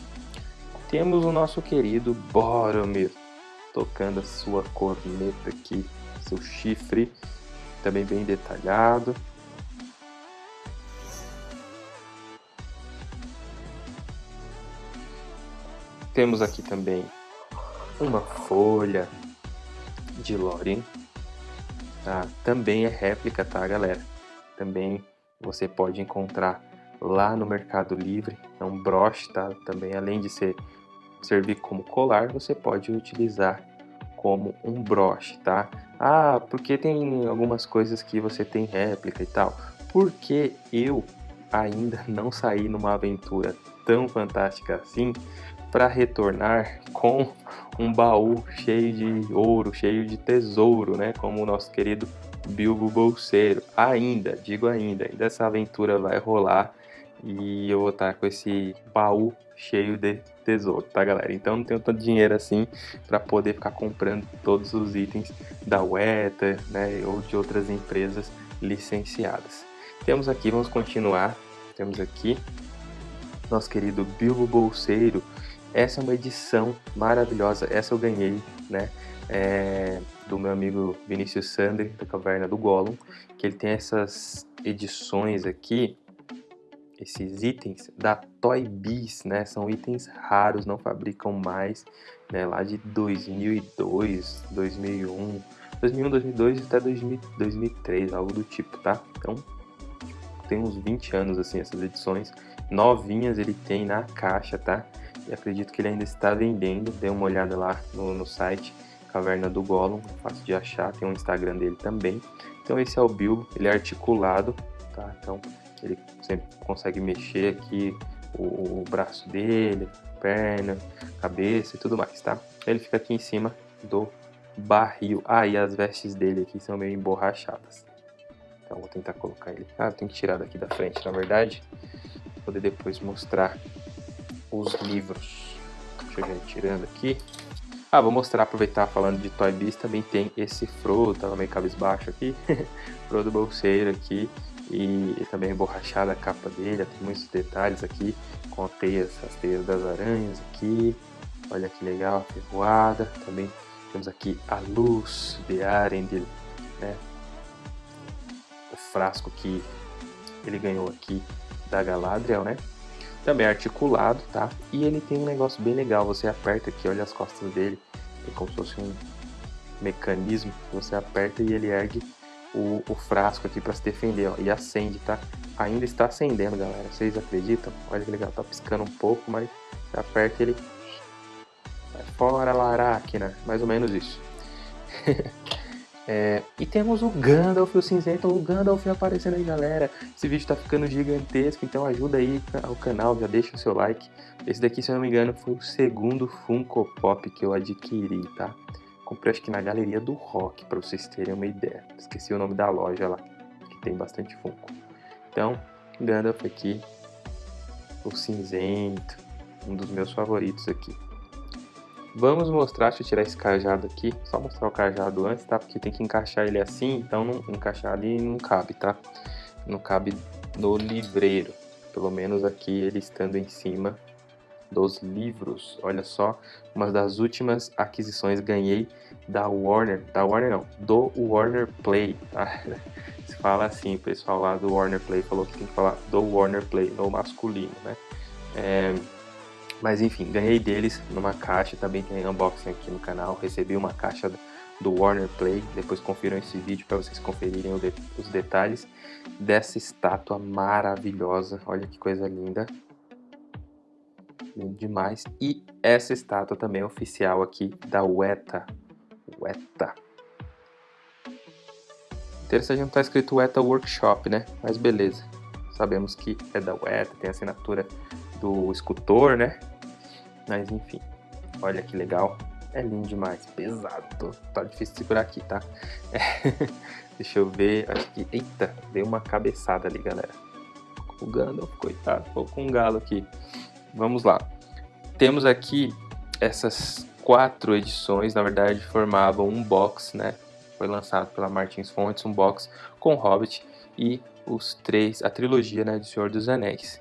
S1: Temos o nosso querido Boromir, tocando a sua corneta aqui, seu chifre, também bem detalhado. Temos aqui também uma folha de Lorien. Tá? Também é réplica, tá, galera? Também você pode encontrar lá no Mercado Livre. É um broche, tá? Também, além de ser, servir como colar, você pode utilizar como um broche, tá? Ah, porque tem algumas coisas que você tem réplica e tal. Porque eu ainda não saí numa aventura tão fantástica assim para retornar com um baú cheio de ouro, cheio de tesouro, né? Como o nosso querido Bilbo Bolseiro. Ainda, digo ainda, ainda essa aventura vai rolar e eu vou estar com esse baú cheio de tesouro, tá galera? Então não tenho tanto dinheiro assim para poder ficar comprando todos os itens da Weta, né, ou de outras empresas licenciadas. Temos aqui, vamos continuar, temos aqui nosso querido Bilbo Bolseiro, essa é uma edição maravilhosa, essa eu ganhei, né? É, do meu amigo Vinícius Sandri, da Caverna do Gollum, que ele tem essas edições aqui, esses itens da Toy Biz, né? São itens raros, não fabricam mais, né? Lá de 2002, 2001, 2001, 2002 até 2000, 2003, algo do tipo, tá? Então, tem uns 20 anos, assim, essas edições novinhas ele tem na caixa, tá? E acredito que ele ainda está vendendo. Dê uma olhada lá no, no site Caverna do Gollum, fácil de achar, tem um Instagram dele também. Então esse é o Bilbo, ele é articulado, tá? Então ele sempre consegue mexer aqui o, o braço dele, perna, cabeça e tudo mais, tá? Ele fica aqui em cima do barril. Ah, e as vestes dele aqui são meio emborrachadas. Então vou tentar colocar ele. Ah, tem que tirar daqui da frente, na verdade. Poder depois mostrar os livros. Deixa eu ir tirando aqui. Ah, vou mostrar, aproveitar falando de Toy Biz, também tem esse Frodo, tava meio cabisbaixo aqui, Frodo bolseiro aqui, e, também borrachada a capa dele, tem muitos detalhes aqui, com as teias das aranhas aqui, olha que legal, a ferroada, também temos aqui a luz de Arendil, né, o frasco que ele ganhou aqui da Galadriel, né, também é articulado, tá? E ele tem um negócio bem legal, você aperta aqui, olha as costas dele, é como se fosse um mecanismo, você aperta e ele ergue o, o frasco aqui para se defender, ó, e acende, tá? Ainda está acendendo, galera, vocês acreditam? Olha que legal, tá piscando um pouco, mas você aperta ele vai fora, Laracna, mais ou menos isso. É, e temos o Gandalf, o cinzento, o Gandalf aparecendo aí, galera. Esse vídeo tá ficando gigantesco, então ajuda aí ao canal, já deixa o seu like. Esse daqui, se eu não me engano, foi o segundo Funko Pop que eu adquiri, tá? Comprei acho que na Galeria do Rock, para vocês terem uma ideia. Esqueci o nome da loja lá, que tem bastante Funko. Então, Gandalf aqui, o cinzento, um dos meus favoritos aqui. Vamos mostrar, deixa eu tirar esse cajado aqui, só mostrar o cajado antes, tá? Porque tem que encaixar ele assim, então não, encaixar ali não cabe, tá? não cabe no livreiro. Pelo menos aqui ele estando em cima dos livros. Olha só, uma das últimas aquisições ganhei da Warner, da Warner não, do Warner Play, tá? Se fala assim, o pessoal lá do Warner Play falou que tem que falar do Warner Play, no masculino, né? É, mas enfim, ganhei deles numa caixa, também tem unboxing aqui no canal, recebi uma caixa do Warner Play, depois confiram esse vídeo para vocês conferirem os detalhes dessa estátua maravilhosa, olha que coisa linda, lindo demais, e essa estátua também é oficial aqui da Weta, Weta. Interessante não tá escrito Weta Workshop, né? Mas beleza. Sabemos que é da Weta, tem assinatura do escultor, né? Mas enfim, olha que legal. É lindo demais, pesado, tá difícil segurar aqui, tá? É. Deixa eu ver, acho que... Eita, deu uma cabeçada ali, galera. O Gandalf, coitado, ficou com um galo aqui. Vamos lá. Temos aqui essas quatro edições, na verdade formavam um box, né? Foi lançado pela Martins Fontes, um box com Hobbit e os três, a trilogia né, de Senhor dos Anéis.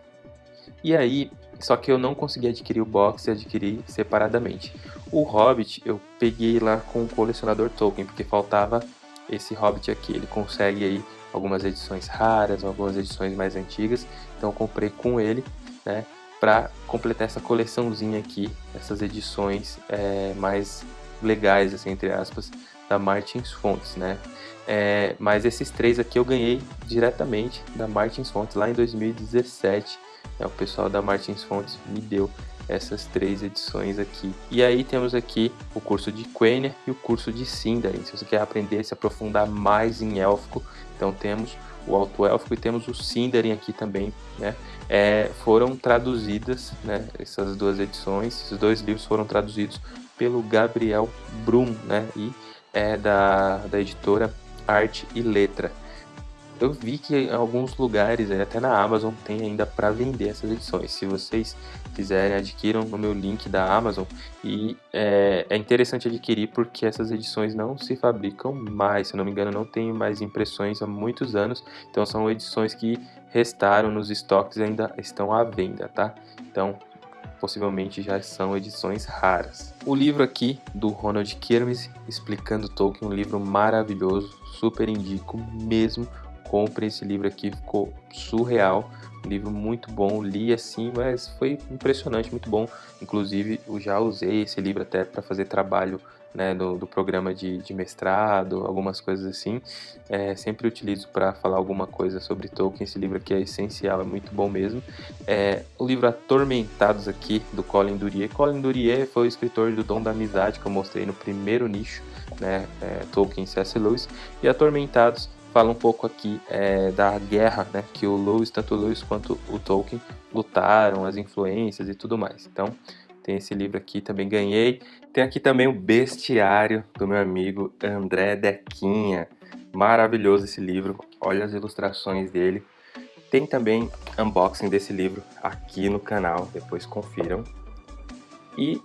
S1: E aí, só que eu não consegui adquirir o box e adquirir separadamente. O Hobbit eu peguei lá com o colecionador Tolkien, porque faltava esse Hobbit aqui. Ele consegue aí algumas edições raras, algumas edições mais antigas, então eu comprei com ele, né? para completar essa coleçãozinha aqui, essas edições é, mais legais, assim, entre aspas, da Martins Fontes, né? É, mas esses três aqui eu ganhei diretamente da Martins Fontes lá em 2017. É, o pessoal da Martins Fontes me deu essas três edições aqui. E aí temos aqui o curso de Quenya e o curso de Sindarin. Se você quer aprender, se aprofundar mais em élfico, então temos o Alto Élfico e temos o Sindarin aqui também, né? É, foram traduzidas, né, essas duas edições, esses dois livros foram traduzidos pelo Gabriel Brum, né, e é da, da editora Arte e Letra. Eu vi que em alguns lugares, até na Amazon, tem ainda para vender essas edições. Se vocês quiserem, adquiram no meu link da Amazon. E é, é, interessante adquirir porque essas edições não se fabricam mais. Se não me engano, não tem mais impressões há muitos anos. Então são edições que restaram nos estoques e ainda estão à venda, tá? Então possivelmente já são edições raras. O livro aqui do Ronald Kirmes explicando Tolkien, um livro maravilhoso, super indico mesmo compre esse livro aqui, ficou surreal. Um livro muito bom, li assim, mas foi impressionante, muito bom. Inclusive, eu já usei esse livro até para fazer trabalho né, do, do programa de, de, mestrado, algumas coisas assim. É, sempre utilizo para falar alguma coisa sobre Tolkien. Esse livro aqui é essencial, é muito bom mesmo. É, o livro Atormentados aqui, do Colin Durier. Colin Durier foi o escritor do Dom da Amizade, que eu mostrei no primeiro nicho, né, é, Tolkien C.S. Lewis. E Atormentados fala um pouco aqui é, da guerra né, que o Lewis, tanto o Lewis quanto o Tolkien lutaram, as influências e tudo mais. Então, tem esse livro aqui, também ganhei. Tem aqui também o Bestiário do meu amigo André Dequinha. Maravilhoso esse livro, olha as ilustrações dele. Tem também unboxing desse livro aqui no canal, depois confiram. E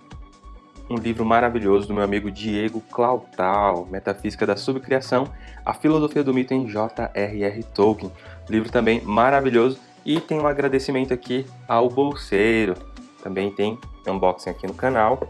S1: um livro maravilhoso do meu amigo Diego Clautal, Metafísica da Subcriação, a Filosofia do Mito em J.R.R. Tolkien. Livro também maravilhoso e tem um agradecimento aqui ao bolseiro. Também tem unboxing aqui no canal.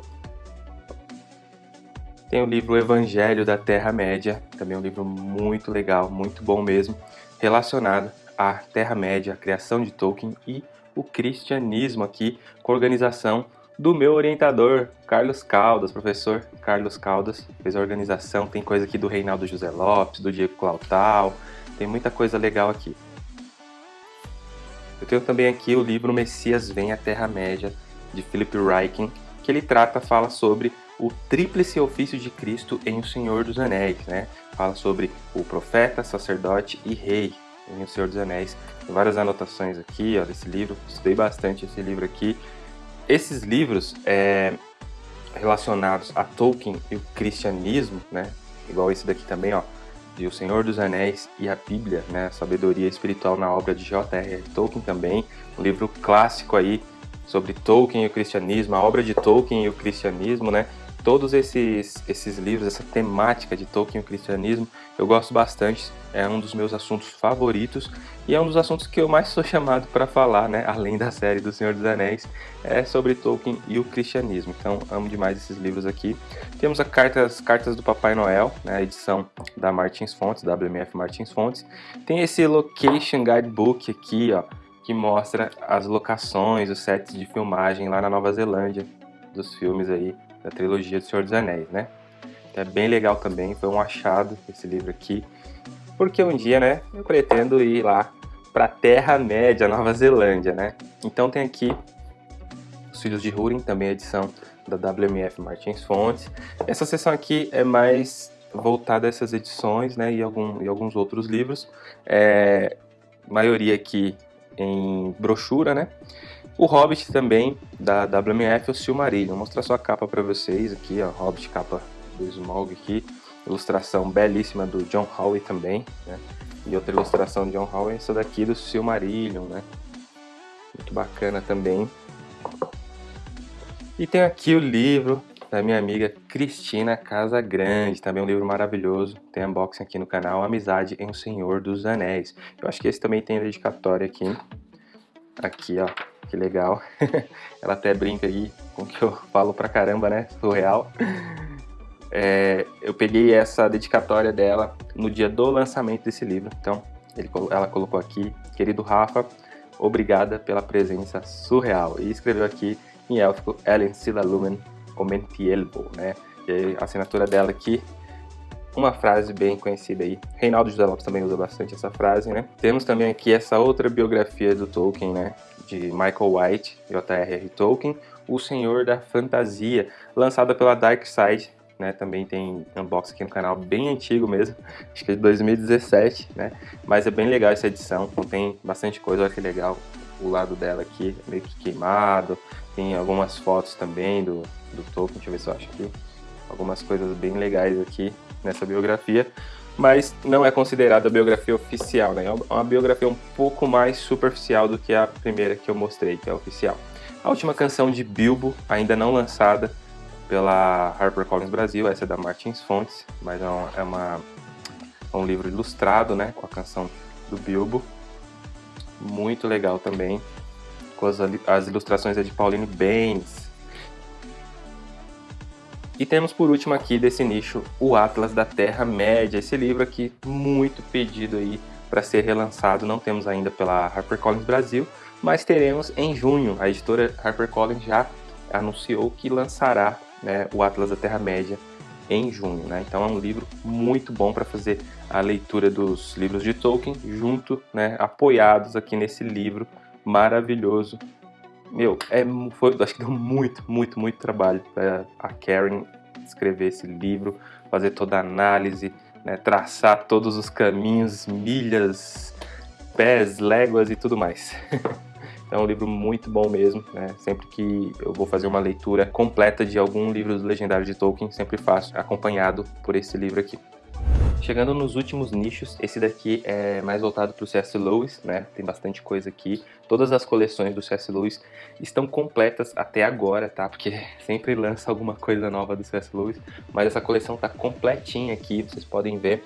S1: Tem o livro Evangelho da Terra-média, também um livro muito legal, muito bom mesmo, relacionado à Terra-média, a criação de Tolkien e o cristianismo aqui, com organização do meu orientador, Carlos Caldas, professor Carlos Caldas, fez a organização, tem coisa aqui do Reinaldo José Lopes, do Diego Clautal, tem muita coisa legal aqui. Eu tenho também aqui o livro Messias Vem à Terra-média, de Philip Ryken, que ele trata, fala sobre o tríplice ofício de Cristo em O Senhor dos Anéis, né? Fala sobre o profeta, sacerdote e rei em O Senhor dos Anéis. Tem várias anotações aqui, ó, desse livro, estudei bastante esse livro aqui, esses livros é, relacionados a Tolkien e o cristianismo, né, igual esse daqui também, ó, de O Senhor dos Anéis e a Bíblia, né, Sabedoria Espiritual na obra de J.R.R. Tolkien também, um livro clássico aí sobre Tolkien e o cristianismo, a obra de Tolkien e o cristianismo, né, todos esses, esses livros, essa temática de Tolkien e o cristianismo, eu gosto bastante, é um dos meus assuntos favoritos e é um dos assuntos que eu mais sou chamado para falar, né, além da série do Senhor dos Anéis, é sobre Tolkien e o cristianismo. Então, amo demais esses livros aqui. Temos as cartas, cartas do Papai Noel, né, a edição da Martins Fontes, WMF Martins Fontes. Tem esse Location Guidebook aqui, ó, que mostra as locações, os sets de filmagem lá na Nova Zelândia dos filmes aí da trilogia do Senhor dos Anéis, né? É bem legal também, foi um achado esse livro aqui, porque um dia, né, eu pretendo ir lá para Terra-média, Nova Zelândia, né? Então tem aqui Os Filhos de Húrin, também edição da WMF Martins Fontes. Essa seção aqui é mais voltada a essas edições, né, e, algum, e alguns outros livros. É, maioria aqui em brochura, né? O Hobbit também, da WMF, o Silmarillion. Vou mostrar só a capa para vocês aqui, ó, Hobbit, capa do Smaug aqui. Ilustração belíssima do John Howe também, né? E outra ilustração de John Howe, essa daqui do Silmarillion, né? Muito bacana também. E tem aqui o livro da minha amiga Cristina Casa Grande, também um livro maravilhoso, tem unboxing aqui no canal, Amizade em O Senhor dos Anéis. Eu acho que esse também tem dedicatória aqui, aqui ó, que legal. Ela até brinca aí com o que eu falo pra caramba, né, surreal. É, eu peguei essa dedicatória dela no dia do lançamento desse livro, então ele, ela colocou aqui, querido Rafa, obrigada pela presença surreal, e escreveu aqui em élfico, Ellen Sila Lumen Comentielbo, né? E a assinatura dela aqui, uma frase bem conhecida aí. Reinaldo José Lopes também usa bastante essa frase, né? Temos também aqui essa outra biografia do Tolkien, né? De Michael White, J.R.R. Tolkien, O Senhor da Fantasia, lançada pela Dark Side, né? Também tem unboxing aqui no canal, bem antigo mesmo, acho que é de 2017, né? Mas é bem legal essa edição, contém bastante coisa, olha que legal o lado dela aqui, meio que queimado, tem algumas fotos também do, do Tolkien, deixa eu ver se eu acho aqui. Algumas coisas bem legais aqui nessa biografia, mas não é considerada biografia oficial, né? É uma biografia um pouco mais superficial do que a primeira que eu mostrei, que é oficial. A última canção de Bilbo, ainda não lançada pela HarperCollins Brasil, essa é da Martins Fontes, mas é, uma, é, uma, é um livro ilustrado, né, com a canção do Bilbo. Muito legal também, com as, as ilustrações é de Pauline Baines, e temos por último aqui desse nicho o Atlas da Terra-média, esse livro aqui muito pedido aí para ser relançado, não temos ainda pela HarperCollins Brasil, mas teremos em junho. A editora HarperCollins já anunciou que lançará né, o Atlas da Terra-média em junho. Né? Então é um livro muito bom para fazer a leitura dos livros de Tolkien, junto, né, apoiados aqui nesse livro maravilhoso meu, é, foi, acho que deu muito, muito, muito trabalho para a Karen escrever esse livro, fazer toda a análise, né, traçar todos os caminhos, milhas, pés, léguas e tudo mais. então é um livro muito bom mesmo, né? Sempre que eu vou fazer uma leitura completa de algum livro do Legendário de Tolkien, sempre faço acompanhado por esse livro aqui. Chegando nos últimos nichos, esse daqui é mais voltado para o C.S. Lewis, né? Tem bastante coisa aqui. Todas as coleções do C.S. Lewis estão completas até agora, tá? Porque sempre lança alguma coisa nova do C.S. Lewis, mas essa coleção tá completinha aqui, vocês podem ver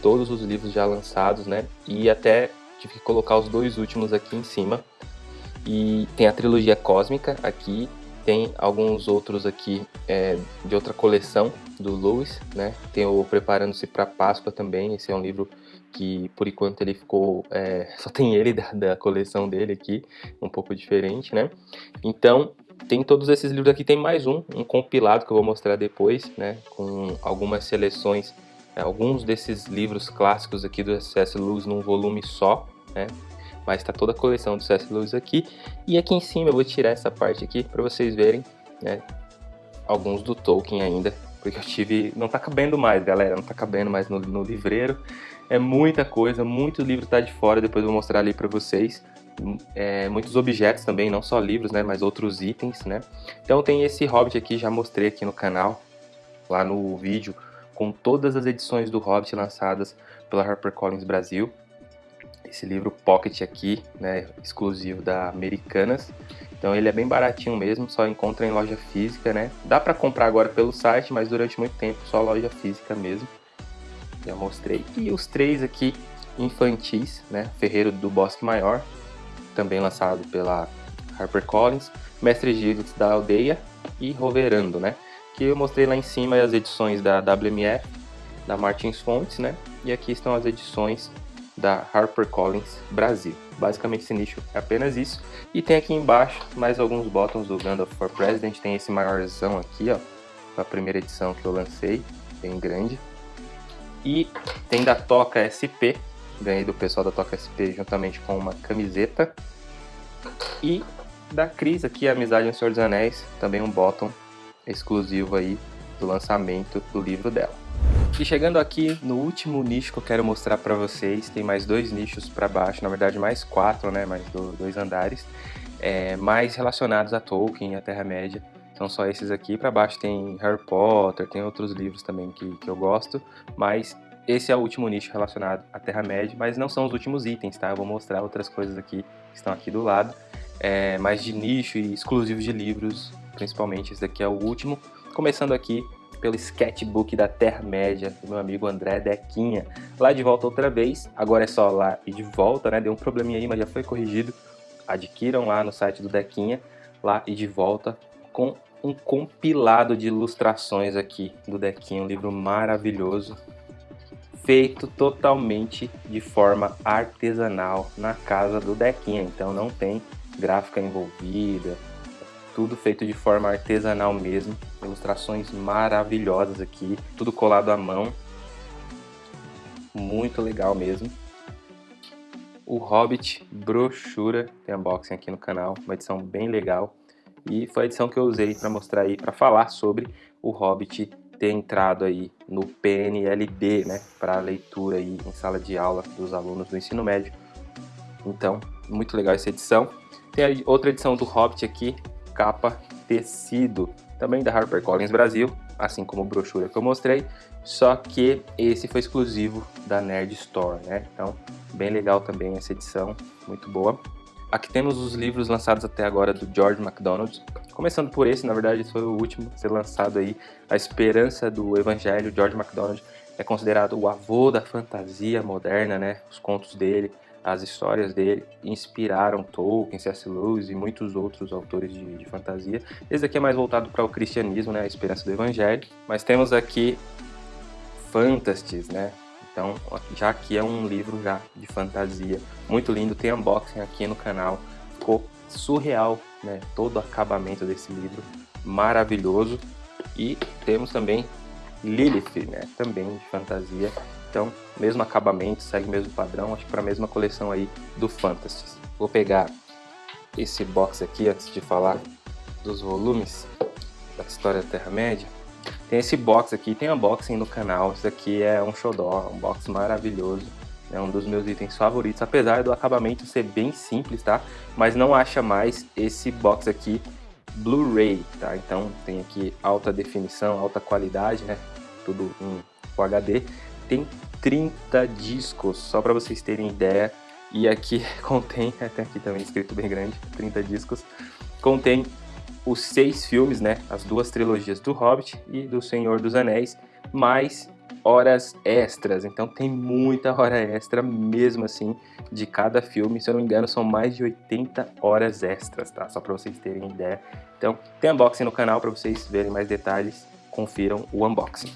S1: todos os livros já lançados, né? E até tive que colocar os dois últimos aqui em cima. E tem a trilogia cósmica aqui, tem alguns outros aqui é, de outra coleção do Lewis, né? Tem o Preparando-se para Páscoa também. Esse é um livro que, por enquanto, ele ficou... É, só tem ele da, da, coleção dele aqui, um pouco diferente, né? Então, tem todos esses livros aqui. Tem mais um, um compilado que eu vou mostrar depois, né? Com algumas seleções, é, alguns desses livros clássicos aqui do C.S. Lewis num volume só, né? mas está toda a coleção do C.S. Lewis aqui. E aqui em cima eu vou tirar essa parte aqui para vocês verem, né, alguns do Tolkien ainda, porque eu tive, não está cabendo mais, galera, não está cabendo mais no, no, livreiro. É muita coisa, muito livro está de fora, depois eu vou mostrar ali para vocês. É, muitos objetos também, não só livros, né, mas outros itens, né. Então tem esse Hobbit aqui, já mostrei aqui no canal, lá no vídeo, com todas as edições do Hobbit lançadas pela HarperCollins Brasil esse livro Pocket aqui, né, exclusivo da Americanas. Então ele é bem baratinho mesmo, só encontra em loja física, né? Dá para comprar agora pelo site, mas durante muito tempo só loja física mesmo. Já mostrei. E os três aqui infantis, né? Ferreiro do Bosque Maior, também lançado pela HarperCollins, Mestre Giles da Aldeia e Roverando, né? Que eu mostrei lá em cima as edições da WMF, da Martins Fontes, né? E aqui estão as edições da HarperCollins Brasil. Basicamente esse nicho é apenas isso. E tem aqui embaixo mais alguns botões do Gandalf for President. Tem esse maiorzão aqui, ó, a primeira edição que eu lancei, bem grande. E tem da Toca SP, ganhei do pessoal da Toca SP juntamente com uma camiseta. E da Cris aqui, Amizade no Senhor dos Anéis, também um bottom exclusivo aí do lançamento do livro dela. E chegando aqui no último nicho que eu quero mostrar para vocês, tem mais dois nichos para baixo, na verdade mais quatro, né, mais dois andares, é, mais relacionados a Tolkien e a Terra-média. São só esses aqui, para baixo tem Harry Potter, tem outros livros também que, que eu gosto, mas esse é o último nicho relacionado à Terra-média, mas não são os últimos itens, tá? Eu vou mostrar outras coisas aqui que estão aqui do lado, é, mais de nicho e exclusivos de livros, principalmente esse daqui é o último. Começando aqui pelo sketchbook da Terra-média do meu amigo André Dequinha. Lá de volta outra vez, agora é só lá e de volta, né? Deu um probleminha aí, mas já foi corrigido. Adquiram lá no site do Dequinha, lá e de volta, com um compilado de ilustrações aqui do Dequinha, um livro maravilhoso, feito totalmente de forma artesanal na casa do Dequinha, então não tem gráfica envolvida, tudo feito de forma artesanal mesmo, ilustrações maravilhosas aqui, tudo colado à mão, muito legal mesmo. O Hobbit brochura, tem unboxing aqui no canal, uma edição bem legal. E foi a edição que eu usei para mostrar aí, para falar sobre o Hobbit ter entrado aí no PNLD, né, para leitura aí em sala de aula dos alunos do ensino médio. Então, muito legal essa edição. Tem outra edição do Hobbit aqui, capa tecido, também da HarperCollins Brasil, assim como a brochura que eu mostrei, só que esse foi exclusivo da Nerd Store, né? Então, bem legal também essa edição, muito boa. Aqui temos os livros lançados até agora do George MacDonald. Começando por esse, na verdade, foi o último a ser lançado aí, A Esperança do Evangelho. George MacDonald é considerado o avô da fantasia moderna, né? Os contos dele, as histórias dele inspiraram Tolkien, C.S. Lewis e muitos outros autores de, de fantasia. Esse aqui é mais voltado para o cristianismo, né, a esperança do evangelho. Mas temos aqui Fantasties, né? Então, já aqui é um livro já de fantasia, muito lindo, tem unboxing aqui no canal, ficou surreal, né? Todo o acabamento desse livro, maravilhoso. E temos também Lilith, né? Também de fantasia, então, mesmo acabamento, segue o mesmo padrão, acho que para a mesma coleção aí do Fantasy. Vou pegar esse box aqui antes de falar dos volumes da História da Terra-média. Tem esse box aqui, tem unboxing no canal, isso aqui é um xodó, um box maravilhoso. É um dos meus itens favoritos, apesar do acabamento ser bem simples, tá? Mas não acha mais esse box aqui Blu-ray, tá? Então tem aqui alta definição, alta qualidade, né? Tudo em Full HD tem 30 discos, só para vocês terem ideia. E aqui contém, até aqui também escrito bem grande, 30 discos, contém os seis filmes, né, as duas trilogias do Hobbit e do Senhor dos Anéis, mais horas extras, então tem muita hora extra mesmo assim de cada filme, se eu não me engano são mais de 80 horas extras, tá? Só para vocês terem ideia. Então tem unboxing no canal para vocês verem mais detalhes, confiram o unboxing.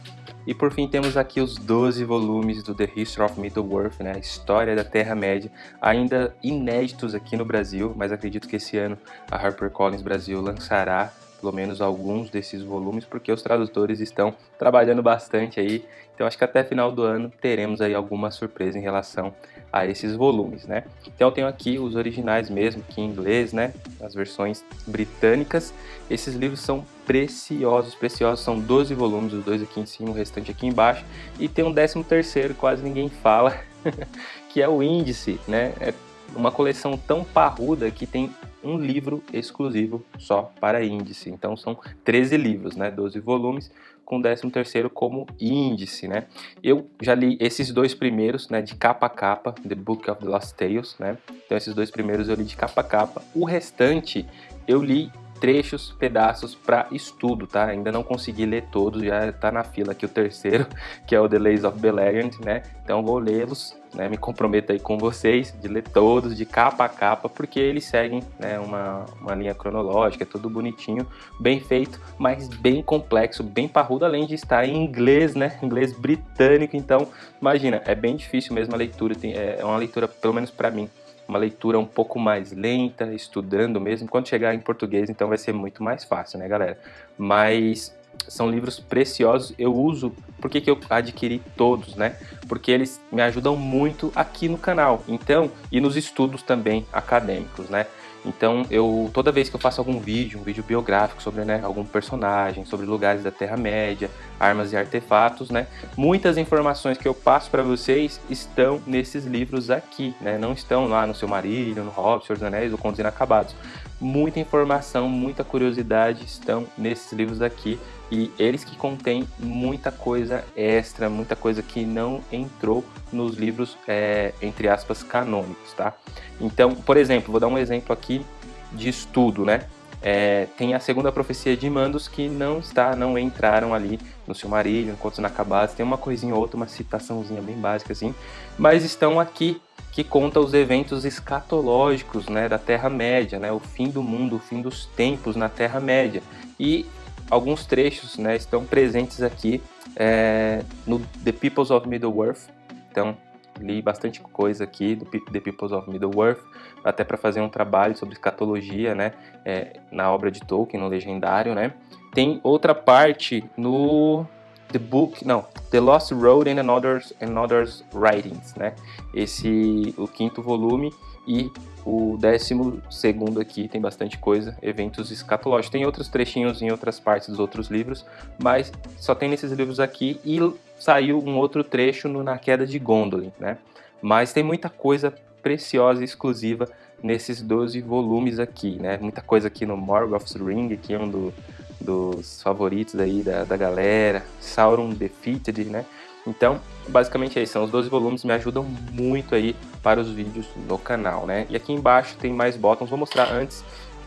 S1: E por fim temos aqui os 12 volumes do The History of Middle-earth, né, a história da Terra-média, ainda inéditos aqui no Brasil, mas acredito que esse ano a HarperCollins Brasil lançará pelo menos alguns desses volumes, porque os tradutores estão trabalhando bastante aí, então acho que até final do ano teremos aí alguma surpresa em relação a esses volumes, né? Então eu tenho aqui os originais mesmo, aqui em inglês, né? As versões britânicas. Esses livros são preciosos, preciosos, são 12 volumes, os dois aqui em cima, o restante aqui embaixo. E tem um 13 terceiro, quase ninguém fala, que é o Índice, né? É uma coleção tão parruda que tem um livro exclusivo só para índice. Então são 13 livros, né? 12 volumes, com o 13 terceiro como índice, né? Eu já li esses dois primeiros, né, de capa a capa, The Book of the Lost Tales, né? Então esses dois primeiros eu li de capa a capa. O restante eu li trechos, pedaços para estudo, tá? Ainda não consegui ler todos, já tá na fila aqui o terceiro, que é o The Lays of Beleriand, né? Então vou lê-los, né? Me comprometo aí com vocês de ler todos, de capa a capa, porque eles seguem né, uma, uma linha cronológica, é tudo bonitinho, bem feito, mas bem complexo, bem parrudo, além de estar em inglês, né? Inglês britânico, então imagina, é bem difícil mesmo a leitura, tem, é uma leitura, pelo menos para mim, uma leitura um pouco mais lenta, estudando mesmo. Quando chegar em português, então vai ser muito mais fácil, né, galera? Mas são livros preciosos, eu uso, por que, que eu adquiri todos, né? Porque eles me ajudam muito aqui no canal, então, e nos estudos também acadêmicos, né? Então, eu toda vez que eu faço algum vídeo, um vídeo biográfico sobre né, algum personagem, sobre lugares da Terra-média, armas e artefatos, né, muitas informações que eu passo para vocês estão nesses livros aqui, né, não estão lá no Seu Marilho, no Hobbit, Senhor dos Anéis ou Contos Inacabados. Muita informação, muita curiosidade estão nesses livros aqui e eles que contêm muita coisa extra, muita coisa que não entrou nos livros, é, entre aspas, canônicos, tá? Então, por exemplo, vou dar um exemplo aqui de estudo, né? É, tem a segunda profecia de Mandos que não está, não entraram ali no Silmarillion, Contos Inacabados, tem uma coisinha ou outra, uma citaçãozinha bem básica assim, mas estão aqui que conta os eventos escatológicos né, da Terra-média, né, o fim do mundo, o fim dos tempos na Terra-média. E alguns trechos né, estão presentes aqui é, no The Peoples of Middle-earth. Então, li bastante coisa aqui do The Peoples of Middle-earth, até para fazer um trabalho sobre escatologia né, é, na obra de Tolkien, no Legendário. Né. Tem outra parte no The Book, não, The Lost Road and Another's, Another's Writings, né? Esse, o quinto volume e o décimo segundo aqui tem bastante coisa, eventos escatológicos. Tem outros trechinhos em outras partes dos outros livros, mas só tem nesses livros aqui e saiu um outro trecho no Na Queda de Gondolin, né? Mas tem muita coisa preciosa e exclusiva nesses 12 volumes aqui, né? Muita coisa aqui no Morgoth's Ring, que é um do, dos favoritos aí da, da galera, Sauron Defeated, né? Então, basicamente é isso, são os 12 volumes, me ajudam muito aí para os vídeos no canal, né? E aqui embaixo tem mais botões, vou mostrar antes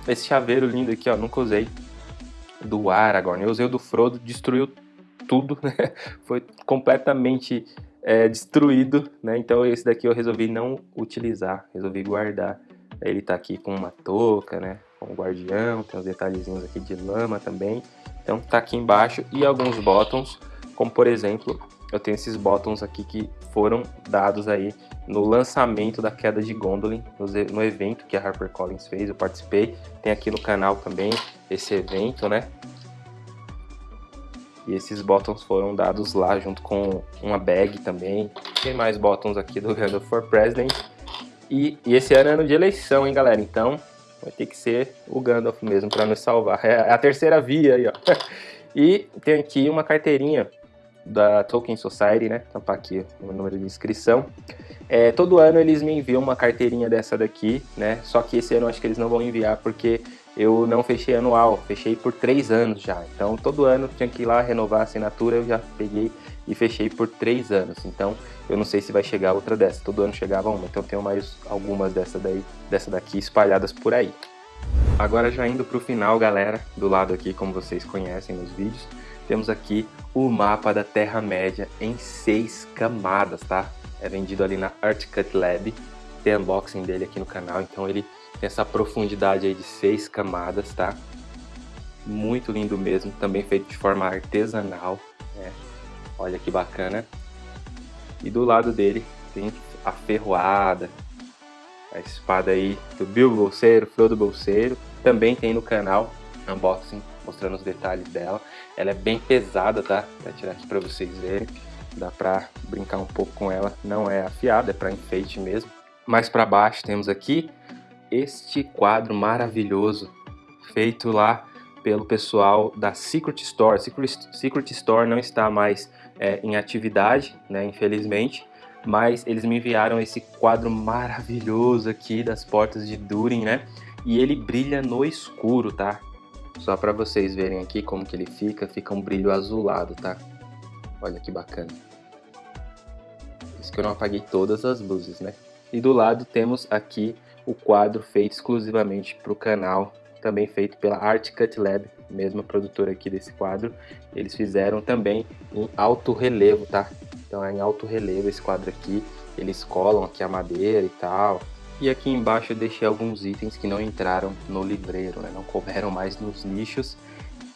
S1: esse chaveiro lindo aqui, ó, nunca usei, do Aragorn, eu usei o do Frodo, destruiu tudo, né? Foi completamente é, destruído, né? Então esse daqui eu resolvi não utilizar, resolvi guardar. Ele tá aqui com uma touca, né? Com o guardião, tem uns detalhezinhos aqui de lama também. Então tá aqui embaixo e alguns botões, como por exemplo eu tenho esses botões aqui que foram dados aí no lançamento da queda de Gondolin, no evento que a HarperCollins fez, eu participei. Tem aqui no canal também esse evento, né? E esses botões foram dados lá junto com uma bag também. Tem mais botões aqui do Gandalf for President. E, e, esse ano é ano de eleição, hein, galera? Então vai ter que ser o Gandalf mesmo para nos salvar. É a terceira via aí, ó. E tem aqui uma carteirinha da Tolkien Society, né? Tampar aqui o número de inscrição. É, todo ano eles me enviam uma carteirinha dessa daqui, né? Só que esse ano acho que eles não vão enviar porque eu não fechei anual, fechei por três anos já. Então todo ano tinha que ir lá renovar a assinatura, eu já peguei e fechei por três anos. Então eu não sei se vai chegar outra dessa. Todo ano chegava uma, então tenho mais algumas dessa daí, dessa daqui espalhadas por aí. Agora já indo para o final, galera, do lado aqui, como vocês conhecem nos vídeos, temos aqui o mapa da Terra-média em seis camadas, tá? É vendido ali na Artcut Lab, tem unboxing dele aqui no canal, então ele tem essa profundidade aí de seis camadas, tá? Muito lindo mesmo, também feito de forma artesanal, né? Olha que bacana. E do lado dele tem a ferroada, a espada aí do Bilbo Bolseiro, Frodo Bolseiro, também tem no canal unboxing mostrando os detalhes dela. Ela é bem pesada, tá? Vou tirar aqui para vocês verem. Dá para brincar um pouco com ela. Não é afiada, é para enfeite mesmo. Mais para baixo temos aqui este quadro maravilhoso feito lá pelo pessoal da Secret Store. Secret, Secret Store não está mais é, em atividade, né, infelizmente, mas eles me enviaram esse quadro maravilhoso aqui das portas de Durin, né? E ele brilha no escuro, tá? Só para vocês verem aqui como que ele fica, fica um brilho azulado, tá? Olha que bacana. Isso que eu não apaguei todas as luzes, né? E do lado temos aqui o quadro feito exclusivamente para o canal, também feito pela Art Cut Lab, mesma produtora aqui desse quadro. Eles fizeram também em alto relevo, tá? Então é em alto relevo esse quadro aqui. Eles colam aqui a madeira e tal. E aqui embaixo eu deixei alguns itens que não entraram no livreiro, né? não couberam mais nos nichos.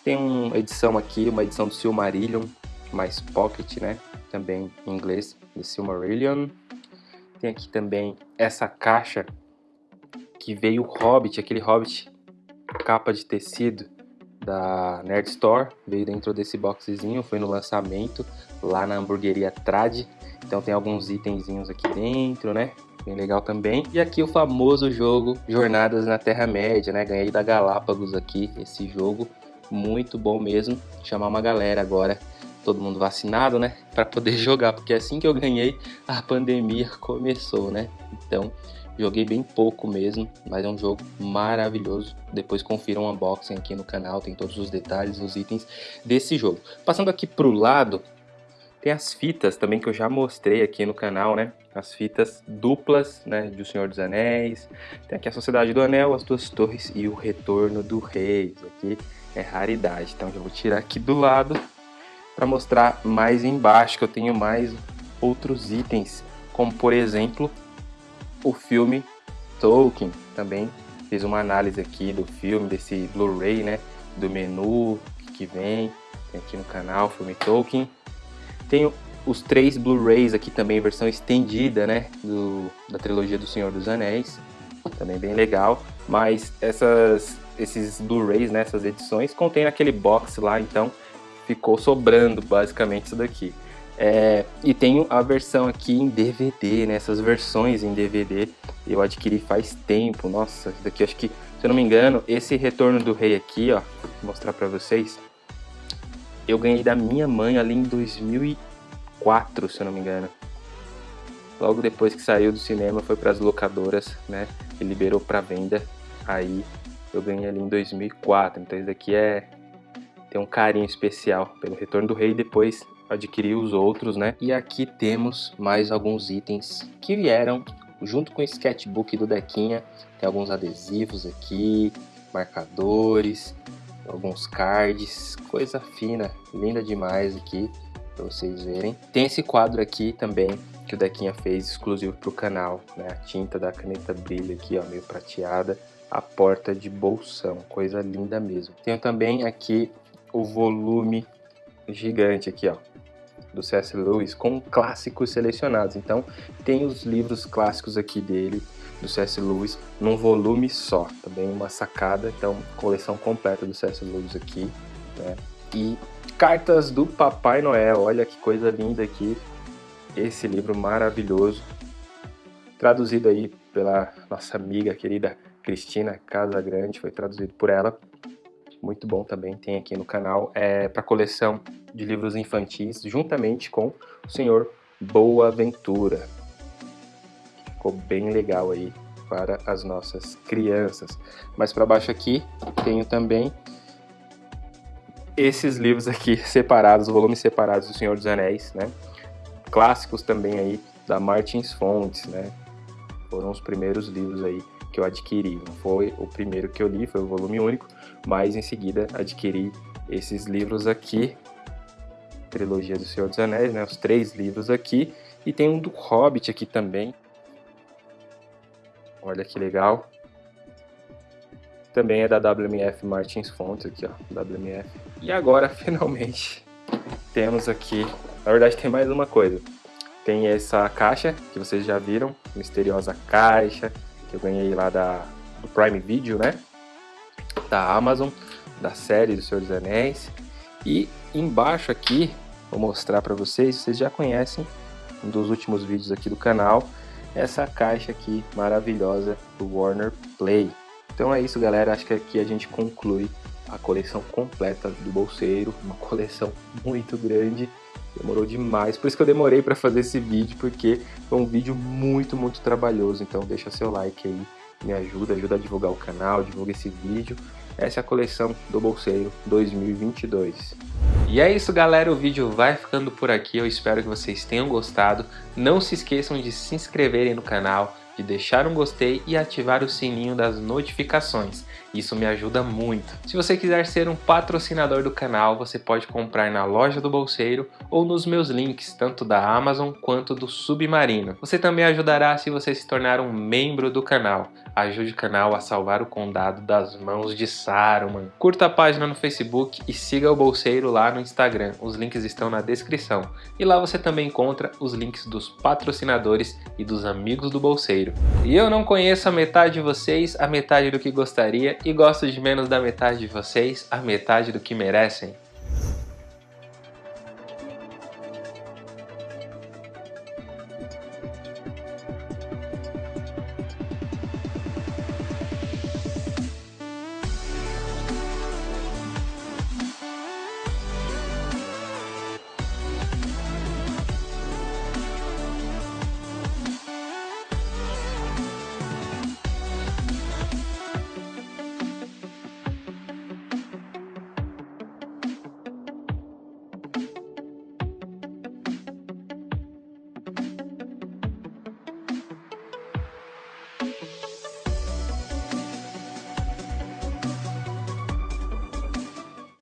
S1: Tem uma edição aqui, uma edição do Silmarillion, mais pocket, né? Também em inglês, do Silmarillion. Tem aqui também essa caixa que veio o Hobbit, aquele Hobbit capa de tecido da Nerd Store, veio dentro desse boxezinho, foi no lançamento lá na hamburgueria Trad. Então tem alguns itenzinhos aqui dentro, né? Bem legal também. E aqui o famoso jogo Jornadas na Terra-média, né? Ganhei da Galápagos aqui esse jogo, muito bom mesmo. Chamar uma galera agora, todo mundo vacinado, né? Para poder jogar, porque assim que eu ganhei, a pandemia começou, né? Então Joguei bem pouco mesmo, mas é um jogo maravilhoso. Depois confira um unboxing aqui no canal, tem todos os detalhes, os itens desse jogo. Passando aqui pro lado, tem as fitas também que eu já mostrei aqui no canal, né? As fitas duplas, né, do Senhor dos Anéis. Tem aqui a Sociedade do Anel, as duas torres e o Retorno do Rei. Isso aqui é raridade, então já vou tirar aqui do lado para mostrar mais embaixo que eu tenho mais outros itens, como por exemplo o filme Tolkien também fiz uma análise aqui do filme, desse Blu-ray, né? Do menu que vem, tem aqui no canal, filme Tolkien. Tenho os três Blu-rays aqui também, versão estendida, né? Do, da trilogia do Senhor dos Anéis, também bem legal. Mas essas, esses Blu-rays, né? Essas edições, contém aquele box lá, então ficou sobrando basicamente isso daqui. É, e tenho a versão aqui em DVD, né? Essas versões em DVD eu adquiri faz tempo. Nossa, isso daqui acho que, se eu não me engano, esse Retorno do Rei aqui, ó, vou mostrar pra vocês. Eu ganhei da minha mãe ali em 2004, se eu não me engano. Logo depois que saiu do cinema, foi para as locadoras, né? E liberou para venda. Aí eu ganhei ali em 2004. Então isso daqui é tem um carinho especial pelo Retorno do Rei. Depois adquirir os outros, né? E aqui temos mais alguns itens que vieram junto com o sketchbook do Dequinha. Tem alguns adesivos aqui, marcadores, alguns cards, coisa fina, linda demais aqui para vocês verem. Tem esse quadro aqui também que o Dequinha fez exclusivo para o canal, né? A tinta da caneta brilha aqui, ó, meio prateada. A porta de bolsão, coisa linda mesmo. Tenho também aqui o volume gigante aqui, ó, do C.S. Lewis com clássicos selecionados. Então, tem os livros clássicos aqui dele, do C.S. Lewis, num volume só. Também uma sacada, então, coleção completa do C.S. Lewis aqui, né? E Cartas do Papai Noel, olha que coisa linda aqui. Esse livro maravilhoso, traduzido aí pela nossa amiga querida Cristina Casa Grande, foi traduzido por ela muito bom também, tem aqui no canal, é para coleção de livros infantis, juntamente com o senhor Boaventura. Ficou bem legal aí para as nossas crianças. Mais para baixo aqui, tenho também esses livros aqui separados, volumes separados do Senhor dos Anéis, né? Clássicos também aí da Martins Fontes, né? Foram os primeiros livros aí que eu adquiri. Não foi o primeiro que eu li, foi o volume único, mas em seguida adquiri esses livros aqui, trilogia do Senhor dos Anéis, né, os três livros aqui, e tem um do Hobbit aqui também. Olha que legal. Também é da WMF Martins Fontes aqui, ó, WMF. E agora, finalmente, temos aqui, na verdade tem mais uma coisa. Tem essa caixa, que vocês já viram, misteriosa caixa, que eu ganhei lá da, do Prime Video, né? Da Amazon, da série do Senhor dos Anéis. E embaixo aqui, vou mostrar para vocês, vocês já conhecem um dos últimos vídeos aqui do canal, essa caixa aqui maravilhosa do Warner Play. Então é isso galera, acho que aqui a gente conclui a coleção completa do bolseiro, uma coleção muito grande Demorou demais, por isso que eu demorei para fazer esse vídeo, porque foi um vídeo muito, muito trabalhoso. Então deixa seu like aí, me ajuda, ajuda a divulgar o canal, divulga esse vídeo. Essa é a coleção do Bolseiro 2022. E é isso galera, o vídeo vai ficando por aqui, eu espero que vocês tenham gostado. Não se esqueçam de se inscreverem no canal, de deixar um gostei e ativar o sininho das notificações. Isso me ajuda muito. Se você quiser ser um patrocinador do canal, você pode comprar na loja do Bolseiro ou nos meus links, tanto da Amazon quanto do Submarino. Você também ajudará se você se tornar um membro do canal. Ajude o canal a salvar o condado das mãos de Saruman. Curta a página no Facebook e siga o Bolseiro lá no Instagram. Os links estão na descrição. E lá você também encontra os links dos patrocinadores e dos amigos do Bolseiro. E eu não conheço a metade de vocês, a metade do que gostaria, e gosto de menos da metade de vocês, a metade do que merecem.